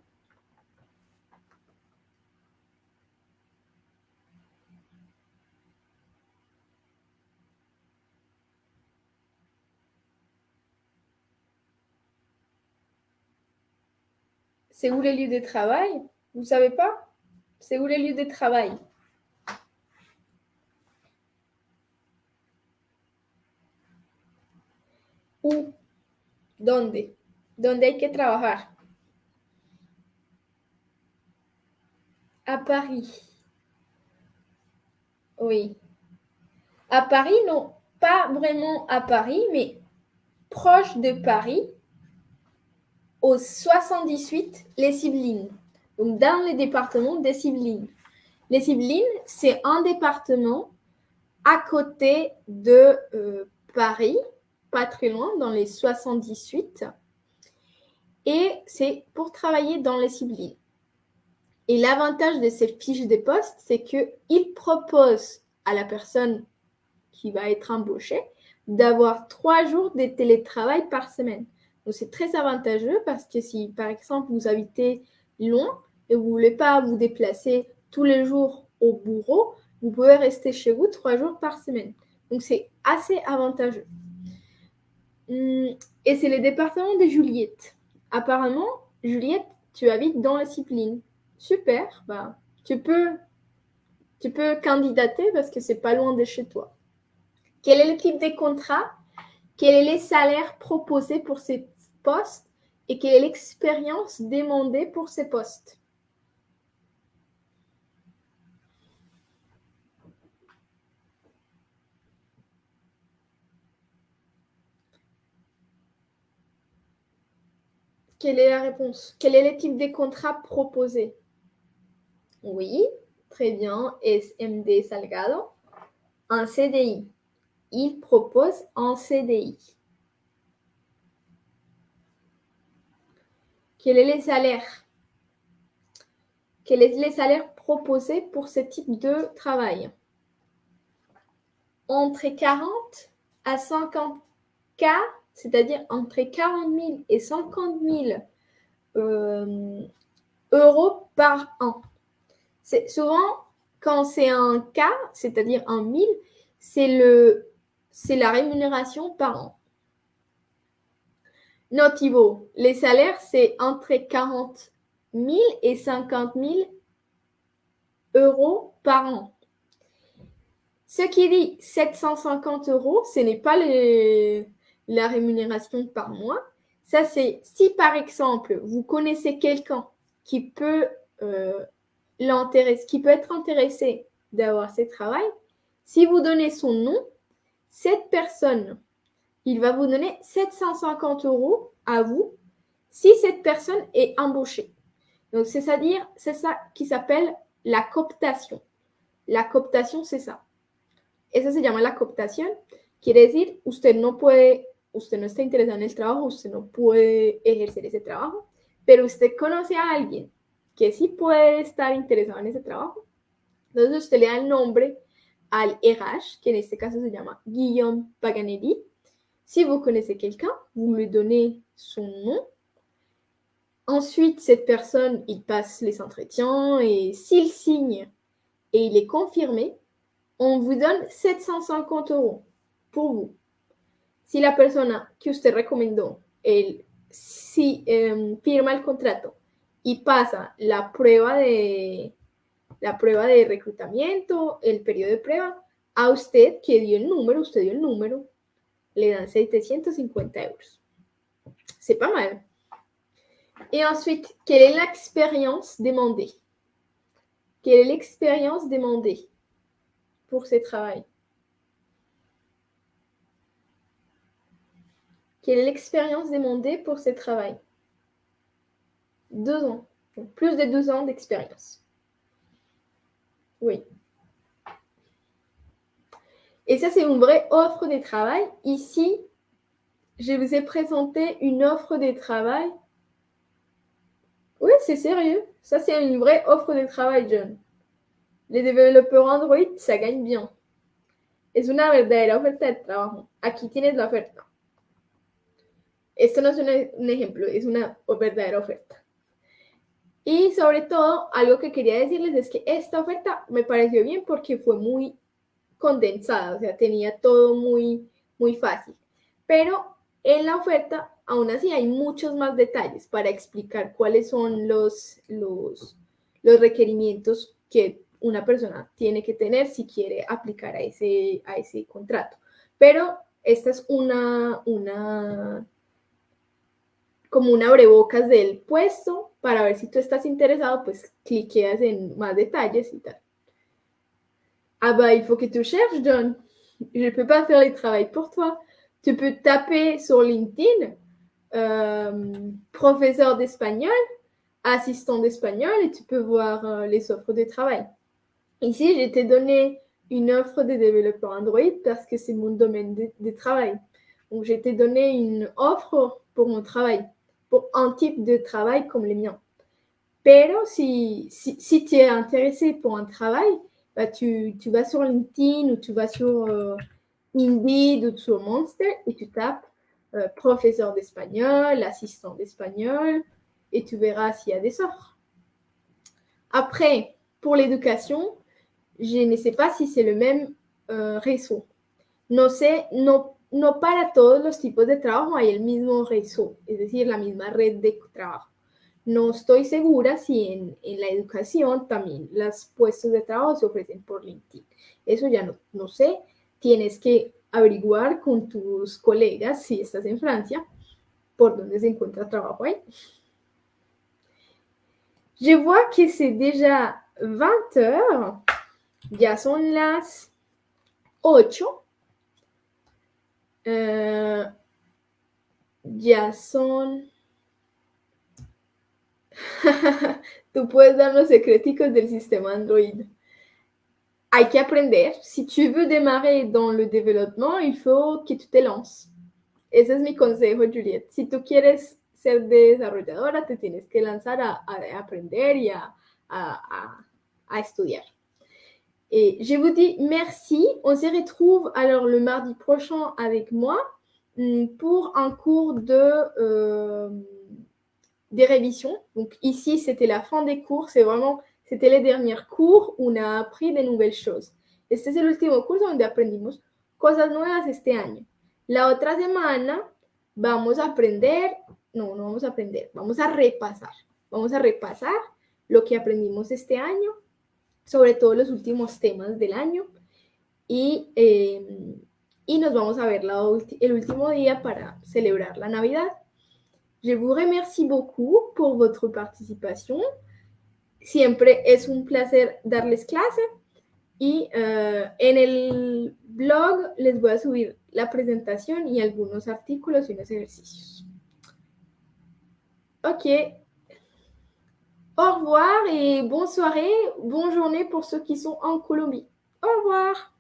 C'est où les lieux de travail? Vous savez pas? C'est où les lieux de travail? Où? ¿Dónde? ¿Dónde hay que trabajar? À Paris. Oui. À Paris, non, pas vraiment à Paris, mais proche de Paris, au 78, les Yvelines donc dans le département des Yvelines. Les Yvelines, c'est un département à côté de euh, Paris, pas très loin, dans les 78. Et c'est pour travailler dans les Yvelines. Et l'avantage de ces fiches de poste, c'est qu'ils proposent à la personne qui va être embauchée d'avoir trois jours de télétravail par semaine. Donc, c'est très avantageux parce que si, par exemple, vous habitez loin et vous ne voulez pas vous déplacer tous les jours au bureau, vous pouvez rester chez vous trois jours par semaine. Donc, c'est assez avantageux. Hum, et c'est le département de Juliette. Apparemment, Juliette, tu habites dans la discipline. Super, bah, tu peux, tu peux candidater parce que c'est pas loin de chez toi. Quel est le type de contrat Quel est les salaires proposés pour ces postes? Et quelle est l'expérience demandée pour ces postes? Quelle est la réponse? Quel est le type de contrat proposé Oui, très bien. SMD Salgado. Un CDI. Il propose un CDI. Quel est les salaires? Quel est les salaires proposés pour ce type de travail? Entre 40 à 50 k c'est-à-dire entre 40 000 et 50 000 euh, euros par an. C'est souvent quand c'est un cas, c'est-à-dire un 1000, c'est la rémunération par an. Notivo, les salaires, c'est entre 40 000 et 50 000 euros par an. Ce qui dit 750 euros, ce n'est pas les, la rémunération par mois. Ça, c'est si par exemple, vous connaissez quelqu'un qui peut euh, qui peut être intéressé d'avoir ce travail, si vous donnez son nom, cette personne, il va vous donner 750 euros à vous si cette personne est embauchée. Donc, c'est-à-dire, c'est ça qui s'appelle la cooptation. La cooptation, c'est ça. Et ça se llama la cooptación. Quiere decir, usted no puede usted no está interesado en el trabajo, usted no puede ejercer ese trabajo, pero usted conoce a alguien que sí puede estar interesado en ese trabajo. Le da el nombre al que en este caso se llama Guillaume Paganelli. Si vous connaissez quelqu'un, vous lui donnez son nom. Ensuite, cette personne, il passe les entretiens et s'il signe et il est confirmé, on vous donne 750 euros pour vous. Si la persona que usted recomendó el, si, em, firma el contrato y pasa la prueba de la prueba de reclutamiento, el periodo de prueba, a usted que dio el número, usted dio el número, le dan 750 euros. C'est pas mal. Et ensuite, quelle est l'expérience demandée Quelle est l'expérience demandée pour ce travail Quelle est l'expérience demandée pour ce travail Deux ans. plus de deux ans d'expérience. Oui. Et ça, c'est une vraie offre de travail. Ici, je vous ai présenté une offre de travail. Oui, c'est sérieux. Ça, c'est une vraie offre de travail, John. Les développeurs Android, ça gagne bien. Es una verdadera oferta de trabajo. Aquí tienes la oferta. Esto no es un, ejemplo, es una verdadera oferta. Y sobre todo, algo que quería decirles es que esta oferta me pareció bien porque fue muy condensada, o sea, tenía todo muy, muy fácil. Pero en la oferta, aún así, hay muchos más detalles para explicar cuáles son los, los, los requerimientos que una persona tiene que tener si quiere aplicar a ese, a ese contrato. Pero esta es una, una como un abrebocas del puesto para ver si tú estás interesado, pues en más detalles y. Ah bah, il faut que tu cherches, John. Je ne peux pas faire le travail pour toi. Tu peux taper sur LinkedIn euh, professeur d'espagnol, assistant d'espagnol et tu peux voir euh, les offres de travail. Ici, j'ai t'ai donné une offre de développeur Android parce que c'est mon domaine de, de travail. Donc, j'ai t'ai donné une offre pour mon travail pour un type de travail comme le mien. Pero si, si, si tu es intéressé pour un travail, bah tu, tu, vas sur LinkedIn ou tu vas sur euh, Indeed ou sur Monster et tu tapes euh, professeur d'espagnol, assistant d'espagnol, et tu verras s'il y a des sorts. Après, pour l'éducation, je ne sais pas si c'est le même euh, réseau. No sé, no, no para todos los tipos de trabajo hay el mismo réseau, es decir, la misma red de trabajo. No estoy segura si en, la educación también los puestos de trabajo se ofrecen por LinkedIn. Eso ya no, no sé. Tienes que averiguar con tus colegas si estás en Francia por dónde se encuentra trabajo ahí. Je vois que c'est déjà 20 heures. Ya son las 8. Euh, ya son. <laughs> Tú puedes dar los secreticos del sistema Android. Hay que aprender. Si tu veux démarrer dans le développement, il faut que tu te lances. Ese es mi consejo, Juliette. Si tú quieres ser desarrolladora, te tienes que lanzar a, a aprender y a, a, à estudiar. Et je vous dis merci. On se retrouve alors le mardi prochain avec moi mm, pour un cours de euh, des révisions. Donc ici, c'était la fin des cours. C'est vraiment, c'était les derniers cours où on a appris de nouvelles choses. Este es el último curso donde aprendimos cosas nuevas este año. La otra semana vamos a aprender, no, no vamos a aprender, vamos a repasar. Vamos a repasar lo que aprendimos este año, sobre todo los últimos temas del año. Y, eh, y nos vamos a ver el último día para celebrar la Navidad. Je vous remercie beaucoup pour votre participation. Siempre es un placer darles clase. Y uh, en el blog les voy a subir la presentación y algunos artículos y unos ejercicios. Ok. Au revoir et bonne soirée, bonne journée pour ceux qui sont en Colombie. Au revoir.